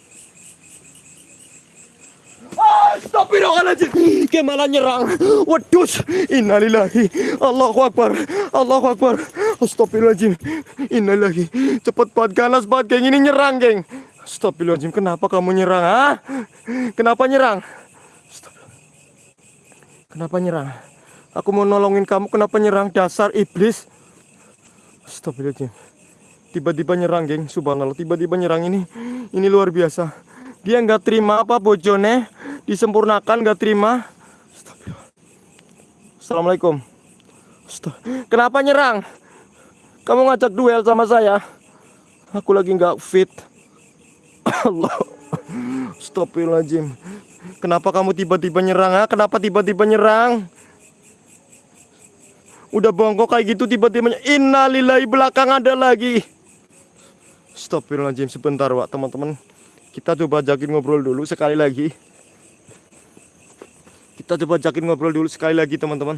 Astagfirullahaladzim. Dia malah nyerang. Wedus. Innalillahi. Allahu Akbar. Allahu Akbar. Astagfirullahaladzim. Innalillahi. Cepet banget ganas banget geng. Ini nyerang geng. Astagfirullahaladzim Kenapa kamu nyerang ha? Kenapa nyerang? Kenapa nyerang? Aku mau nolongin kamu Kenapa nyerang? Dasar iblis. Astagfirullahaladzim. Tiba-tiba nyerang geng. Subhanallah Tiba-tiba nyerang. Ini Ini luar biasa Dia nggak terima apa bojone. Disempurnakan gak terima. Assalamualaikum. Kenapa nyerang? Kamu ngajak duel sama saya? Aku lagi nggak fit. Allah. Astagfirullahaladzim. Kenapa kamu tiba-tiba nyerang ha? Kenapa tiba-tiba nyerang? Udah bongkok kayak gitu tiba-tiba Innalillahi belakang ada lagi. Astagfirullahaladzim. Sebentar Wak teman-teman Kita coba ajakin ngobrol dulu sekali lagi. Kita coba jakin ngobrol dulu sekali lagi teman-teman.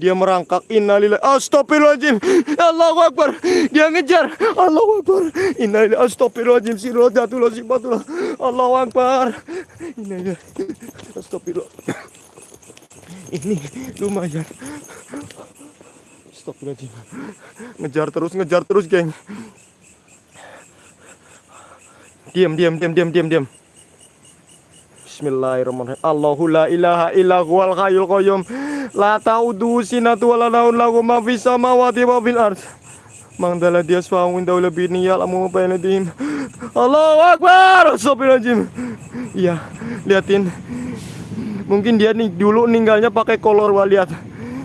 Dia merangkak innalillahi astagfirullahaladzim. Allahu Akbar. Dia ngejar. Allahu Akbar. Innalillahi astagfirullahaladzim. Sirullah jatuhlah sifatullah. Allahu Akbar. Innalillahi astagfirullah. Ini lumayan. Astagfirullahaladzim. Ngejar terus ngejar terus geng Diam diam diam diam diam diam Bismillahirrahmanirrahim. Allahu la ilaha illa huwal hayyul qayyum. La ta'udu sinatu wa la naun lahu ma fis samawati wa fil ard. Mang dala dia suawu inda lebih niyal amu bainadihim. Allahu akbar. Astagfirullahaladzim. Iya, liatin. Mungkin dia nih dulu ninggalnya pakai kolor wah lihat.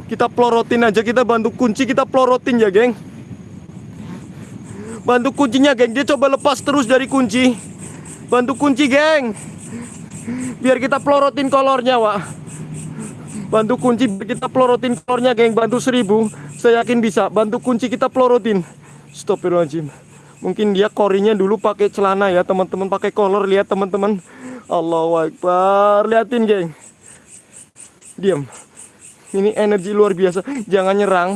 Kita pelorotin aja, kita bantu kunci, kita pelorotin ya, geng. Bantu kuncinya, geng. Dia coba lepas terus dari kunci. Bantu kunci, geng. Biar kita pelorotin kolornya, Wak. Bantu kunci kita pelorotin kolornya, geng. Bantu seribu. Saya yakin bisa. Bantu kunci kita pelorotin. Astagfirullahaladzim. Mungkin dia korinya dulu pakai celana ya, teman-teman. Pakai kolor, lihat teman-teman. Allahu Akbar. Liatin, geng. Diam. Ini energi luar biasa. Jangan nyerang.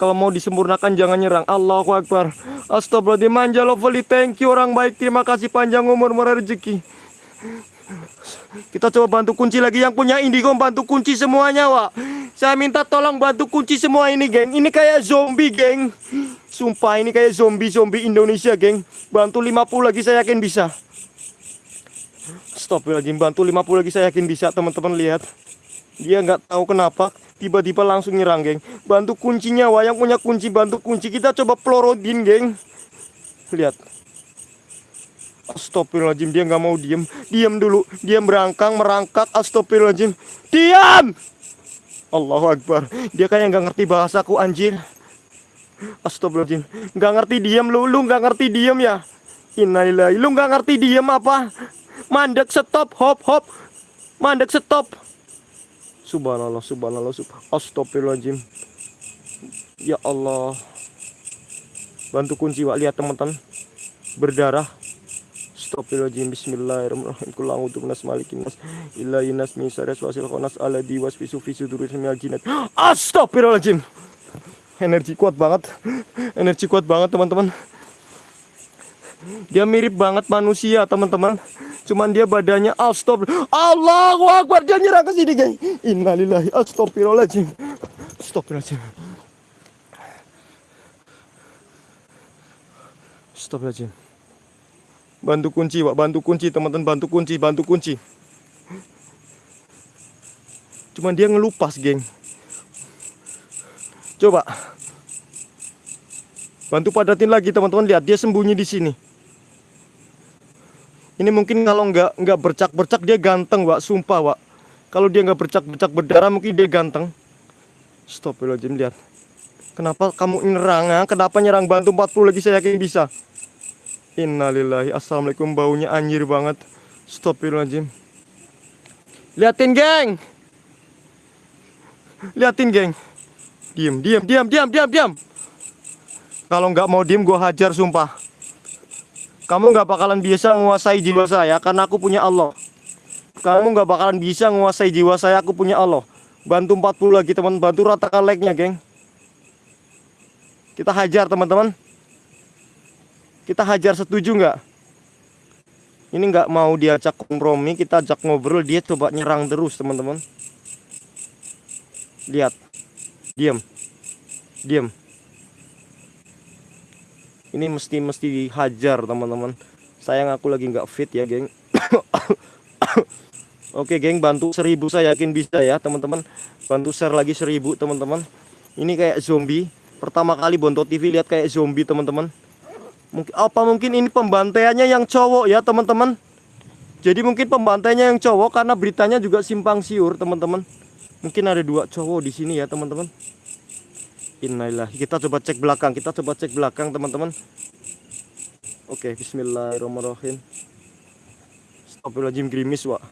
Kalau mau disempurnakan jangan nyerang. Allahu Akbar. Astagfirullahaladzim. Manja lovely. Thank you orang baik. Terima kasih panjang umur murah rezeki. Kita coba bantu kunci lagi yang punya indigo bantu kunci semuanya, Wak. Saya minta tolong bantu kunci semua ini, geng. Ini kayak zombie, geng. Sumpah ini kayak zombie-zombie Indonesia, geng. Bantu 50 lagi saya yakin bisa. Stop lagi, bantu 50 lagi saya yakin bisa, teman-teman lihat. Dia nggak tahu kenapa tiba-tiba langsung nyerang, geng. Bantu kuncinya, Wak. Yang punya kunci bantu kunci. Kita coba pelorodin, geng. Lihat. Astagfirullahaladzim dia nggak mau diem. Diam dulu. Dia merangkang merangkak. Astagfirullahaladzim. Diam! Allahu Akbar. Dia kayak nggak ngerti bahasaku anjir. Astagfirullahaladzim. Nggak ngerti diem lu. Lu nggak ngerti diem ya? Innalillahi. Lu nggak ngerti diem apa? Mandek stop. Hop hop. Mandek stop Subhanallah Subhanallah subhanallah. Astagfirullahaladzim. Ya Allah. Bantu kunci Wak. Lihat teman-teman. Berdarah. Astagfirullahaladzim. Bismillahirrahmanirrahim. Kul a'udzu binas malikin nas. Ilahin nas min syarri waswasil khannas alladzi waswisu fi suduril minal jinnat Astagfirullahaladzim. Energi kuat banget. Energi kuat banget teman-teman Dia mirip banget manusia teman-teman Cuman dia badannya astagfirullah Allahu Akbar Dia nyerang ke sini geng Innalillahi astagfirullahaladzim Astagfirullahaladzim Astagfirullahaladzim Bantu kunci, Pak. Bantu kunci, teman-teman. Bantu kunci, bantu kunci. Cuman dia ngelupas, geng. Coba. Bantu padatin lagi, teman-teman. Lihat, dia sembunyi di sini. Ini mungkin kalau nggak nggak bercak-bercak dia ganteng, Wak. Sumpah, Wak. Kalau dia nggak bercak-bercak berdarah mungkin dia ganteng. Stop Jim lihat. Kenapa kamu nyerang? Ya? Kenapa nyerang bantu 40 lagi saya yakin bisa. Innalillahi Assalamualaikum baunya anjir banget. Stop Jim. Liatin, geng. Liatin, geng. Diam, diam, diam, diam, diam, diam. Kalau nggak mau diem, gue hajar, sumpah. Kamu nggak bakalan bisa menguasai jiwa saya karena aku punya Allah. Kamu nggak bakalan bisa menguasai jiwa saya, aku punya Allah. Bantu 40 lagi teman, bantu ratakan like-nya, geng. Kita hajar teman-teman. Kita hajar setuju nggak? Ini nggak mau diajak kompromi, kita ajak ngobrol, dia coba nyerang terus teman-teman. Lihat, diam, diam ini mesti mesti dihajar teman-teman. Sayang aku lagi nggak fit ya geng. Oke geng bantu seribu. Saya yakin bisa ya teman-teman. Bantu share lagi seribu teman-teman. Ini kayak zombie. Pertama kali Bonto TV lihat kayak zombie teman-teman. Mungkin apa mungkin ini pembantaiannya yang cowok ya teman-teman? Jadi mungkin pembantainya yang cowok karena beritanya juga simpang siur teman-teman. Mungkin ada dua cowok di sini ya teman-teman Innalillahi. Kita coba cek belakang. Kita coba cek belakang, teman-teman. Oke, bismillahirrahmanirrahim. Astagfirullahaladzim gerimis, Wak.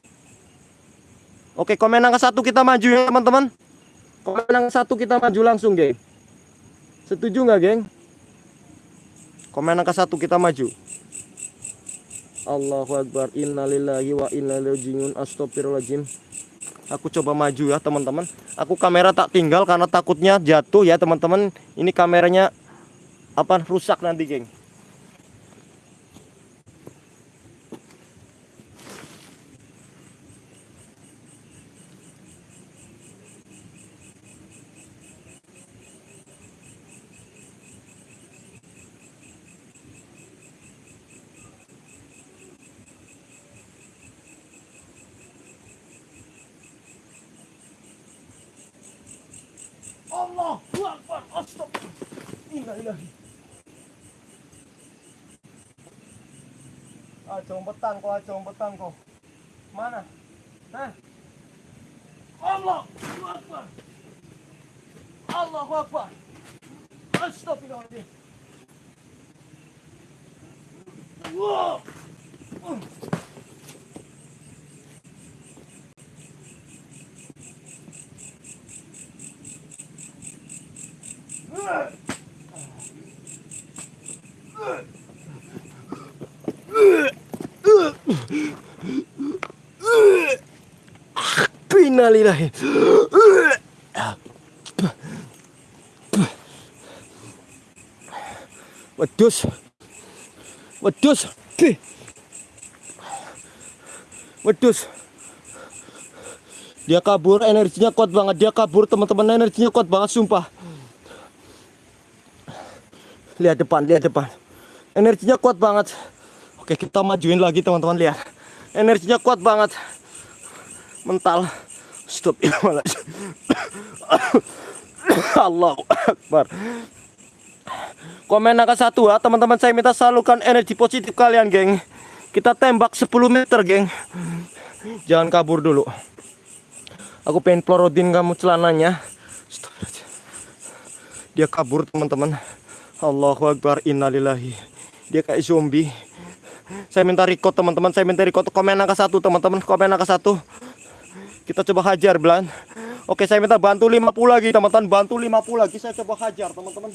Oke, komen angka satu kita maju ya, teman-teman. Komen angka satu kita maju langsung, geng. Setuju nggak, geng? Komen angka satu kita maju. Allahu Akbar. Innalillahi wa inna ilaihi rajiun. Astagfirullahaladzim aku coba maju ya teman-teman. Aku kamera tak tinggal karena takutnya jatuh ya teman-teman. Ini kameranya apa rusak nanti geng Allah Akbar Astagfirullah Ah, combetan kau, ah, combetan kau. Mana? Hah? Allah Akbar. Allahu Akbar. Astagfirullahaladzim. Wow. Innalillahi. Wedus. Wedus. Wedus. Dia kabur, energinya kuat banget. Dia kabur, teman-teman, energinya kuat banget, sumpah. Lihat depan, lihat depan. Energinya kuat banget. Oke, kita majuin lagi, teman-teman, lihat. Energinya kuat banget. Mental. Stop Allah Akbar. Komen angka satu ya teman-teman saya minta salurkan energi positif kalian geng. Kita tembak 10 meter geng. Jangan kabur dulu. Aku pengen pelorotin kamu celananya. Dia kabur teman-teman. Allahu Akbar innalillahi. Dia kayak zombie. Saya minta record teman-teman. Saya minta record komen angka satu teman-teman. Komen angka satu. Kita coba hajar belan. Oke, saya minta bantu 50 lagi, teman-teman. Bantu 50 lagi saya coba hajar, teman-teman.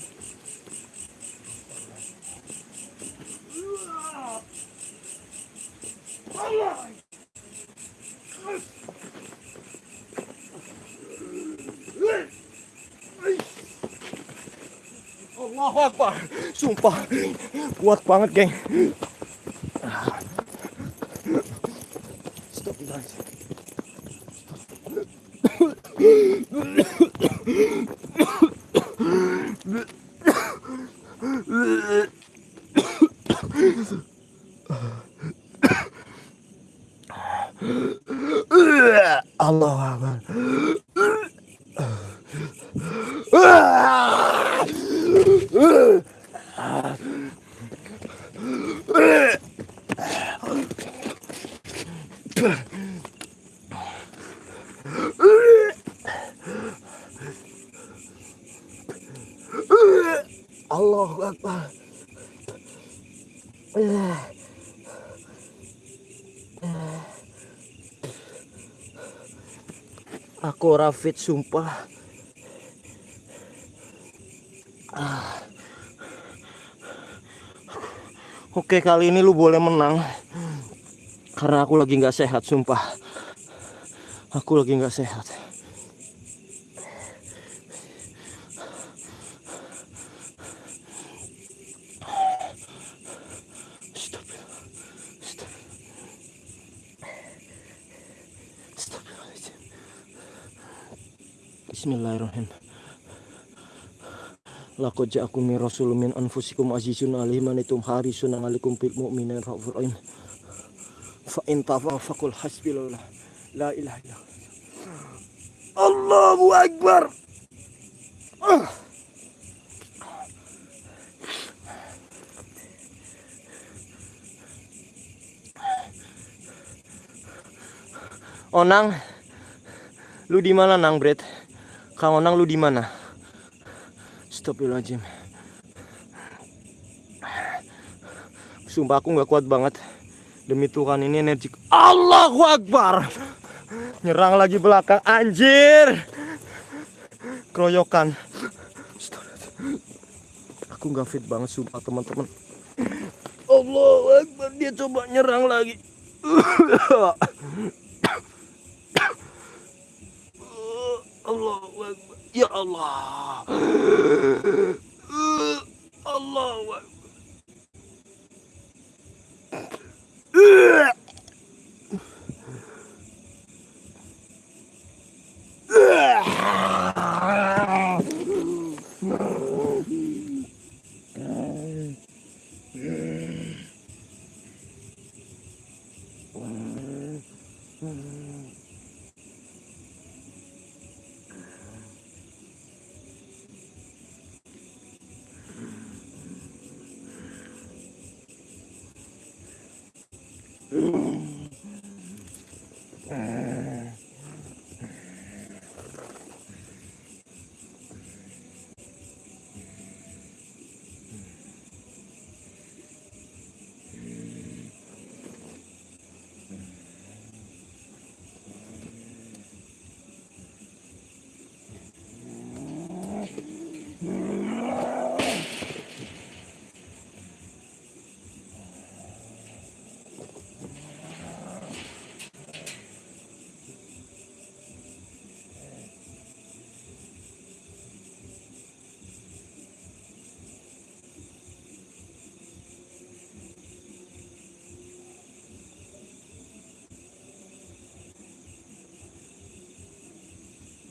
Allahu Akbar. Sumpah. Kuat banget, geng. Stop, guys. Allah Akbar. Allahu Akbar. Aku rafit sumpah. Ah. Oke kali ini lu boleh menang Karena aku lagi nggak sehat sumpah Aku lagi nggak sehat Bismillahirrahmanirrahim Laqad ja'akum min rasulun min anfusikum azizun alaihi manitum harisun alaikum bil mu'minin raufur rahim. Fa in tafaqul hasbillah la ilaha illallah. Allahu akbar. Onang, lu di mana nang Bret? Kang Onang lu di mana? Astagfirullahaladzim. Sumpah aku nggak kuat banget. Demi Tuhan ini energi Allahu Akbar. Nyerang lagi belakang Anjir. Keroyokan. Aku nggak fit banget sumpah teman-teman. Allahu Akbar Dia coba nyerang lagi Allah.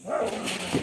Wow.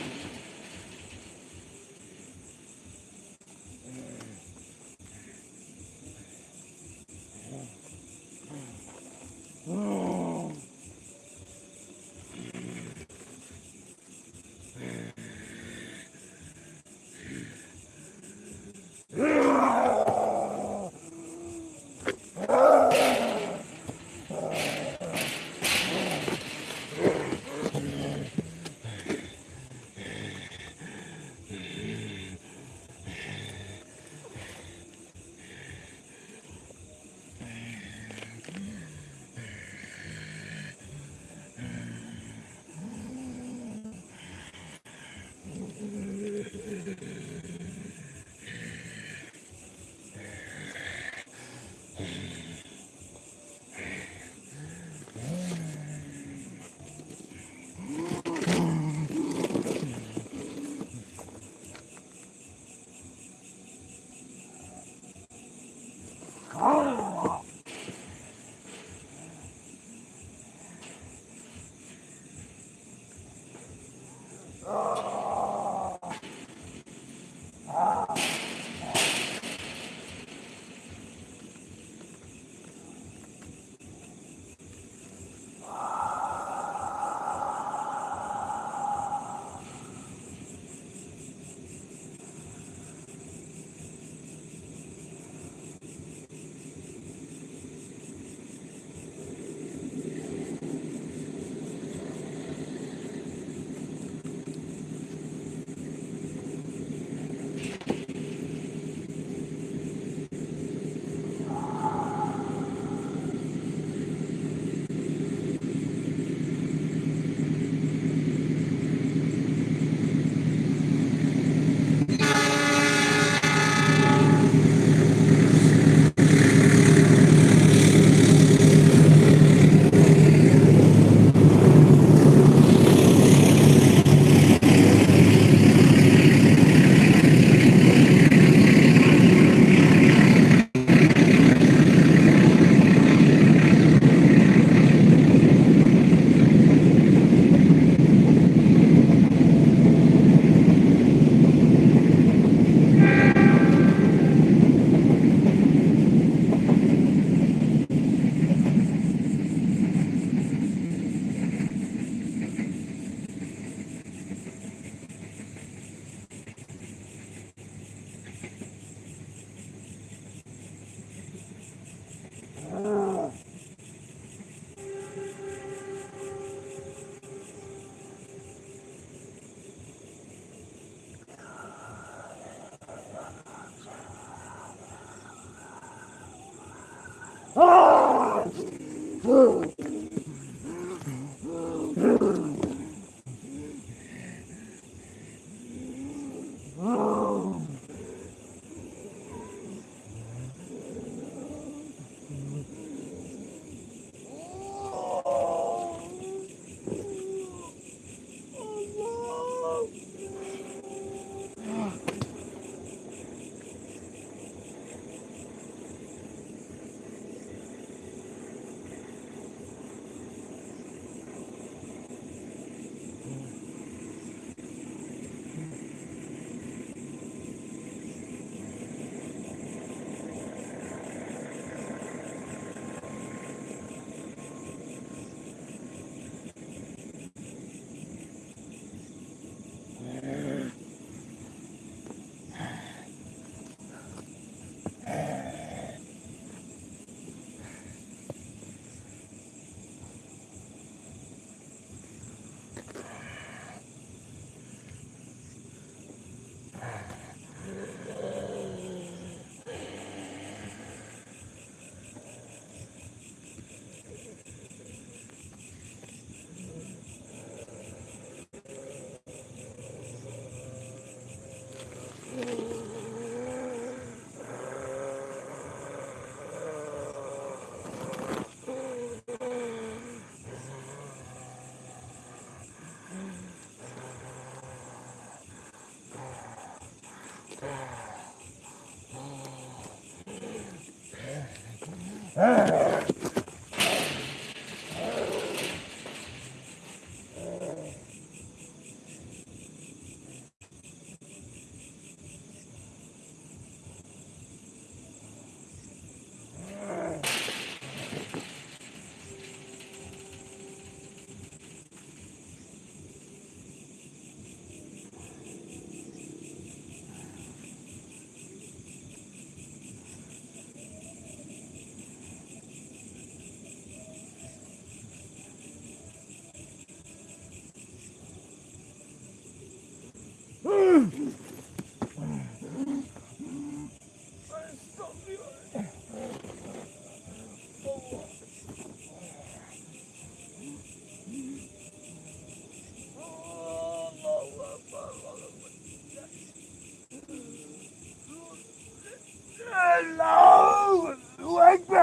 Astagfirullah.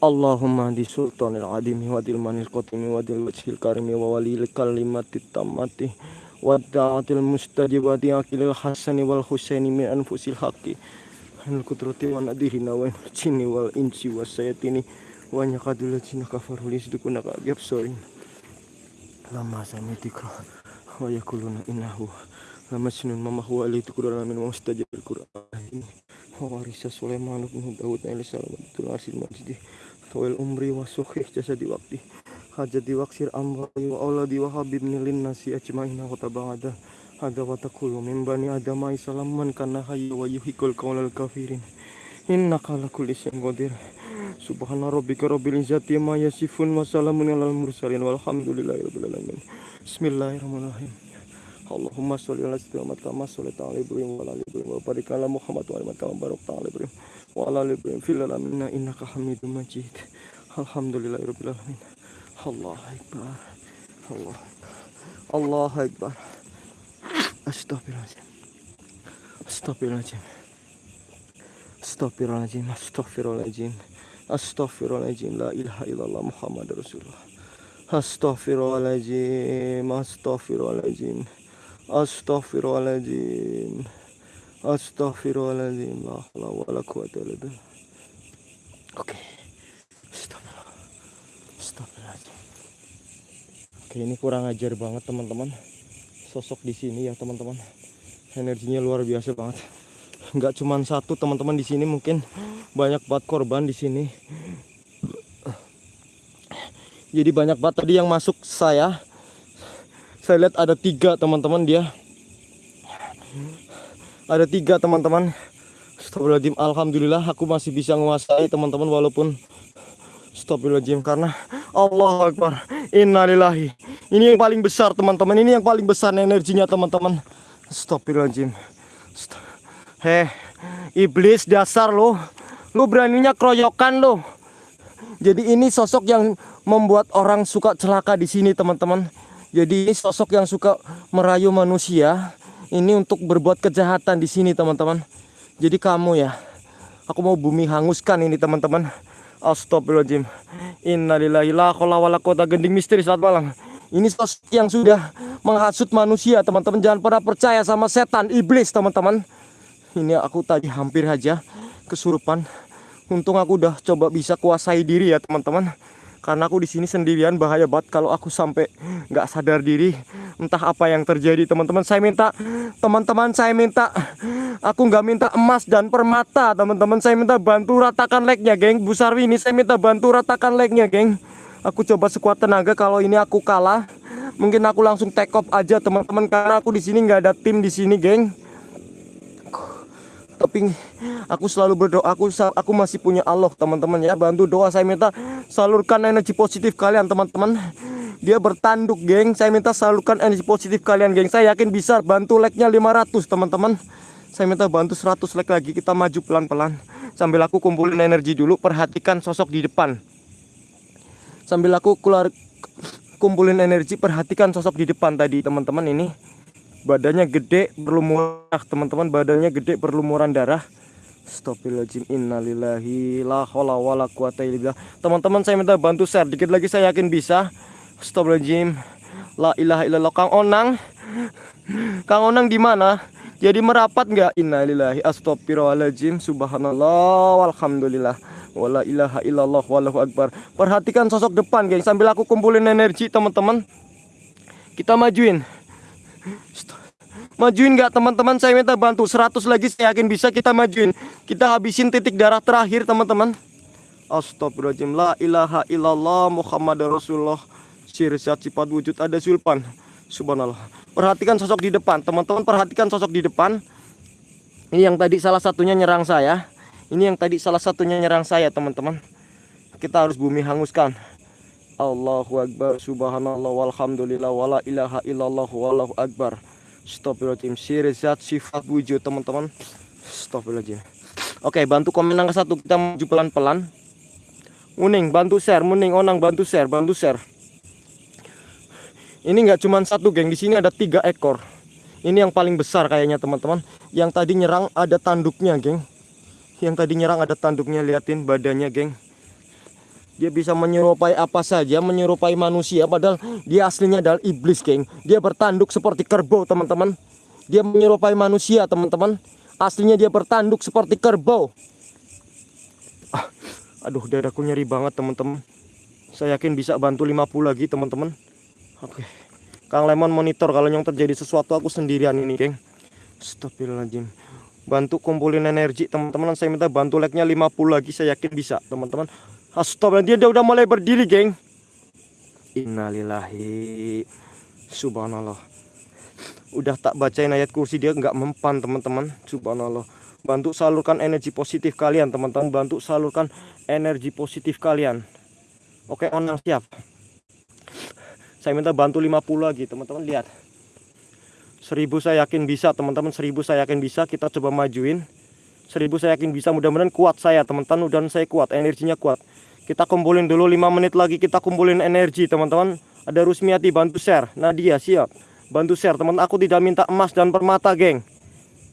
Allahumma di sultanil adimi wa dil manil qatimi wa dil wajhil karimi wa walil kalimati tammati wa da'atil mustajibati akilil hasani wal husaini min anfusil haqi anil kudrati wa nadirina wa jinni wal insi wa sayatini wa nyakadul jina kafaru lisdukuna ka sorin lama samitika wa yakuluna innahu lama sinun mama huwa alitu kurala min mustajib al-Qur'an ini wa warisa Sulaiman bin Daud alaihi salam majdi tawil umri wa sukhih jasadi waqti. Hajati waqsir amri wa auladi wa habib nilin nasi ajmaina wa tabada hada wa taqulu min bani adama salaman kana hayyu wa yuhikul qawlal kafirin. Innaka ala kulli syai'in qadir. Subhana rabbika rabbil izzati amma yasifun wa salamun alal mursalin walhamdulillahi rabbil alamin. Bismillahirrahmanirrahim. Allahumma sholli ala sayyidina Muhammad kama shallaita ala Ibrahim wa ala wa Muhammad wa ala kama barakta ala Ibrahim wa ala fil alamin innaka Hamidum Majid. Alhamdulillahi rabbil alamin. Allah akbar. Allah Allah akbar. Astagfirullahaladzim. Astagfirullahaladzim. Astagfirullahaladzim. Astagfirullahaladzim. Astaghfirullahaladzim La ilaha illallah Muhammad Rasulullah Astaghfirullahaladzim Astaghfirullahaladzim Astaghfirullahaladzim Astaghfirullahaladzim. La haula wala quwata illa. Oke. Stop. Astagfirullahaladzim. Oke, ini kurang ajar banget teman-teman. Sosok di sini ya teman-teman. Energinya luar biasa banget. Nggak cuma satu teman-teman di sini mungkin banyak banget korban di sini. Jadi banyak banget tadi yang masuk saya. Saya lihat ada tiga teman-teman dia. Ada tiga teman-teman. Astagfirullahaladzim. Alhamdulillah aku masih bisa menguasai teman-teman walaupun Astagfirullahaladzim karena Allah Akbar. Innalillahi. Ini yang paling besar teman-teman. Ini yang paling besar energinya teman-teman. Astagfirullahaladzim. Heh, iblis dasar lo. Lu beraninya keroyokan lo. Jadi ini sosok yang membuat orang suka celaka di sini teman-teman. Jadi ini sosok yang suka merayu manusia. Ini untuk berbuat kejahatan di sini teman-teman. Jadi kamu ya, aku mau bumi hanguskan ini teman-teman. Astagfirullahaladzim. Innalillahi la wala kota gending misteri saat malam. Ini sosok yang sudah menghasut manusia teman-teman. Jangan pernah percaya sama setan, iblis teman-teman. Ini aku tadi hampir aja kesurupan. Untung aku udah coba bisa kuasai diri ya teman-teman karena aku di sini sendirian bahaya banget kalau aku sampai nggak sadar diri entah apa yang terjadi. Teman-teman saya minta teman-teman saya minta aku nggak minta emas dan permata. Teman-teman saya minta bantu ratakan legnya geng. Bu Sarwi ini saya minta bantu ratakan legnya geng. Aku coba sekuat tenaga kalau ini aku kalah mungkin aku langsung take off aja teman-teman. Karena aku di sini nggak ada tim di sini geng tapi aku selalu berdoa aku aku masih punya Allah teman-teman ya. Bantu doa saya minta salurkan energi positif kalian teman-teman. Dia bertanduk geng. Saya minta salurkan energi positif kalian geng. Saya yakin bisa bantu like-nya 500 teman-teman. Saya minta bantu 100 like lagi kita maju pelan-pelan. Sambil aku kumpulin energi dulu perhatikan sosok di depan. Sambil aku keluar kumpulin energi perhatikan sosok di depan tadi teman-teman ini badannya gede berlumuran teman-teman badannya gede berlumuran darah Astagfirullahaladzim innalillahi la Teman-teman saya minta bantu share dikit lagi saya yakin bisa. Astagfirullahaladzim. La ilaha illallah Kang Onang. Kang Onang di mana? Jadi merapat nggak? Innalillahi astagfirullahaladzim. Subhanallah walhamdulillah. Wala ilaha illallah wallahu akbar. Perhatikan sosok depan, geng. Sambil aku kumpulin energi, teman-teman. Kita majuin. Majuin nggak teman-teman? Saya minta bantu. 100 lagi saya yakin bisa kita majuin. Kita habisin titik darah terakhir teman-teman. Astagfirullahaladzim. La ilaha illallah Muhammad Rasulullah. Sirsat sifat wujud ada sulpan. Subhanallah. Perhatikan sosok di depan. Teman-teman perhatikan sosok di depan. Ini yang tadi salah satunya nyerang saya. Ini yang tadi salah satunya nyerang saya teman-teman. Kita harus bumi hanguskan Allahu Akbar Subhanallah Walhamdulillah Wala ilaha illallah Wallahu Akbar. Astagfirullahaladzim. Sirizat sifat wujud teman-teman. Astagfirullahaladzim. Oke bantu komen angka satu. Kita maju pelan-pelan. Muning bantu share. Muning onang bantu share Bantu share. Ini nggak cuma satu geng. Di sini ada tiga ekor. Ini yang paling besar kayaknya teman-teman. Yang tadi nyerang ada tanduknya geng. Yang tadi nyerang ada tanduknya. Liatin badannya geng dia bisa menyerupai apa saja, menyerupai manusia padahal dia aslinya adalah iblis, geng. Dia bertanduk seperti kerbau, teman-teman. Dia menyerupai manusia, teman-teman. Aslinya dia bertanduk seperti kerbau. Ah, aduh, dadaku nyeri banget, teman-teman. Saya yakin bisa bantu 50 lagi, teman-teman. Oke. Kang Lemon monitor kalau yang terjadi sesuatu aku sendirian ini, geng. Astagfirullahaladzim bantu kumpulin energi teman-teman saya minta bantu like-nya 50 lagi saya yakin bisa teman-teman Astagfirullah dia udah mulai berdiri geng. Innalillahi Subhanallah. Udah tak bacain ayat kursi dia nggak mempan teman-teman. Subhanallah. Bantu salurkan energi positif kalian teman-teman. Bantu salurkan energi positif kalian. Oke onang siap. Saya minta bantu 50 lagi teman-teman. Lihat. Seribu saya yakin bisa teman-teman. Seribu saya yakin bisa. Kita coba majuin. Seribu saya yakin bisa. Mudah-mudahan kuat saya teman-teman. Dan saya kuat energinya kuat kita kumpulin dulu 5 menit lagi kita kumpulin energi teman-teman. Ada Rusmiati bantu share. Nadia siap. Bantu share teman aku tidak minta emas dan permata geng.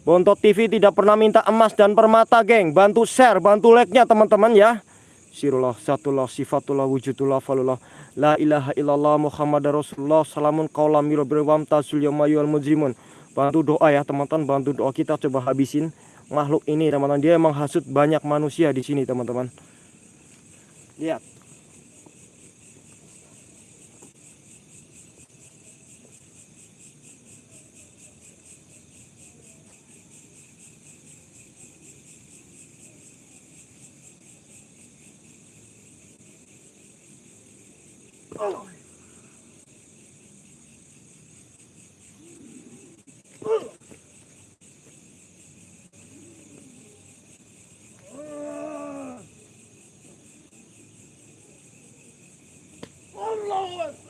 Bontot TV tidak pernah minta emas dan permata geng. Bantu share, bantu like-nya teman-teman ya. Sirullah, satullah, sifatullah, wujudullah, falullah. La ilaha illallah Muhammad Rasulullah. Salamun qawla miro berwam tasul yamayul mujrimun. bantu doa ya teman-teman bantu doa kita coba habisin makhluk ini teman-teman dia emang hasut banyak manusia di sini teman-teman lihat Oh.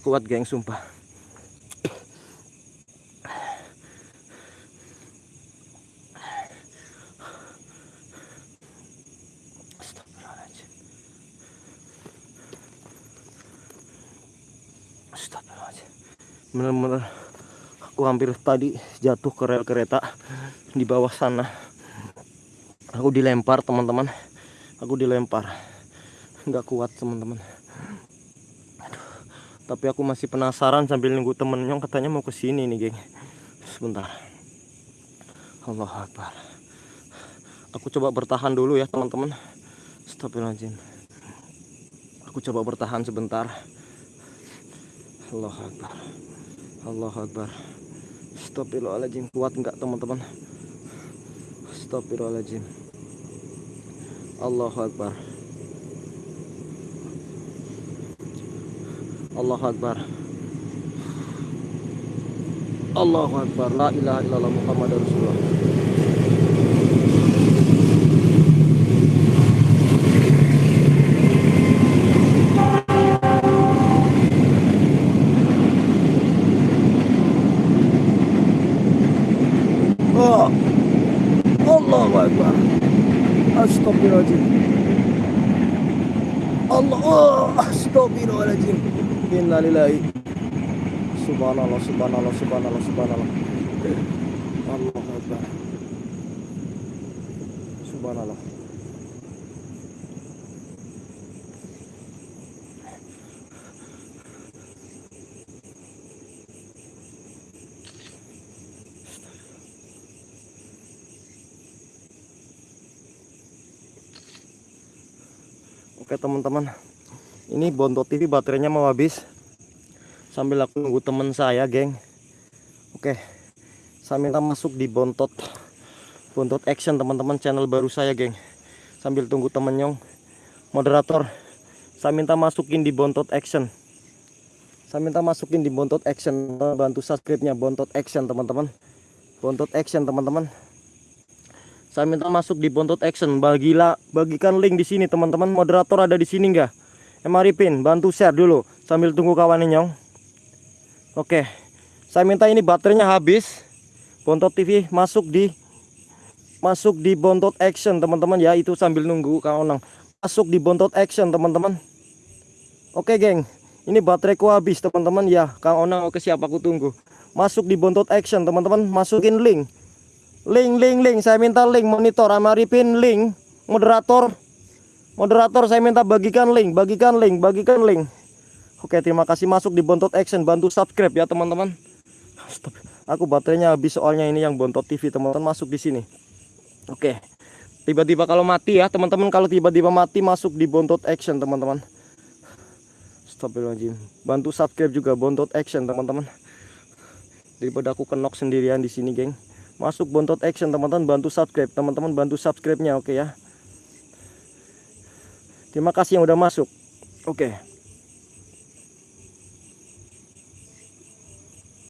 nggak kuat geng sumpah. Bener-bener aku hampir tadi jatuh ke rel kereta di bawah sana. Aku dilempar teman-teman. Aku dilempar. Nggak kuat teman-teman tapi aku masih penasaran sambil nunggu temennya katanya mau ke sini nih geng. Sebentar. Allah Akbar. Aku coba bertahan dulu ya teman-teman. Astagfirullahaladzim. Aku coba bertahan sebentar. Allah Akbar. Allah Akbar. Astagfirullahaladzim. Kuat enggak teman-teman? Astagfirullahaladzim. Allah Akbar Allahu Akbar. Allahu Akbar. La ilaha illallah Muhammad Rasulullah. Oh. Allahu Akbar. Astagfirullahaladzim Allah oh, Astagfirullahaladzim Innalillahi. Subhanallah Subhanallah Subhanallah Subhanallah. Allah Akbar. Subhanallah. Oke teman-teman ini Bontot TV baterainya mau habis. Sambil aku nunggu temen saya geng. Oke saya minta masuk di Bontot Bontot Action teman-teman channel baru saya geng. Sambil tunggu temen moderator saya minta masukin di Bontot Action. Saya minta masukin di Bontot Action. Bantu subscribe-nya Bontot Action teman-teman. Bontot Action teman-teman. Saya minta masuk di Bontot Action. Bagilah bagikan link di sini teman-teman. Moderator ada di sini enggak Emaripin bantu share dulu sambil tunggu kawan nyong. Oke saya minta ini baterainya habis. Bontot TV masuk di masuk di Bontot Action teman-teman. Ya itu sambil nunggu kawan masuk di Bontot Action teman-teman. Oke geng. Ini bateraiku habis teman-teman. Ya Kang Onang oke siapa aku tunggu. Masuk di Bontot Action teman-teman. Masukin link. Link link link. Saya minta link monitor Amaripin link. Moderator Moderator saya minta bagikan link, bagikan link, bagikan link. Oke, terima kasih masuk di Bontot Action, bantu subscribe ya teman-teman. Aku baterainya habis soalnya ini yang bontot TV teman-teman masuk di sini. Oke. Tiba-tiba kalau mati ya teman-teman kalau tiba-tiba mati masuk di bontot action teman-teman. Astagfirullahaladzim. Bantu subscribe juga bontot action teman-teman. Daripada aku kenok sendirian di sini geng. Masuk bontot action teman-teman bantu subscribe teman-teman bantu subscribe-nya oke ya. Terima kasih yang udah masuk. Oke.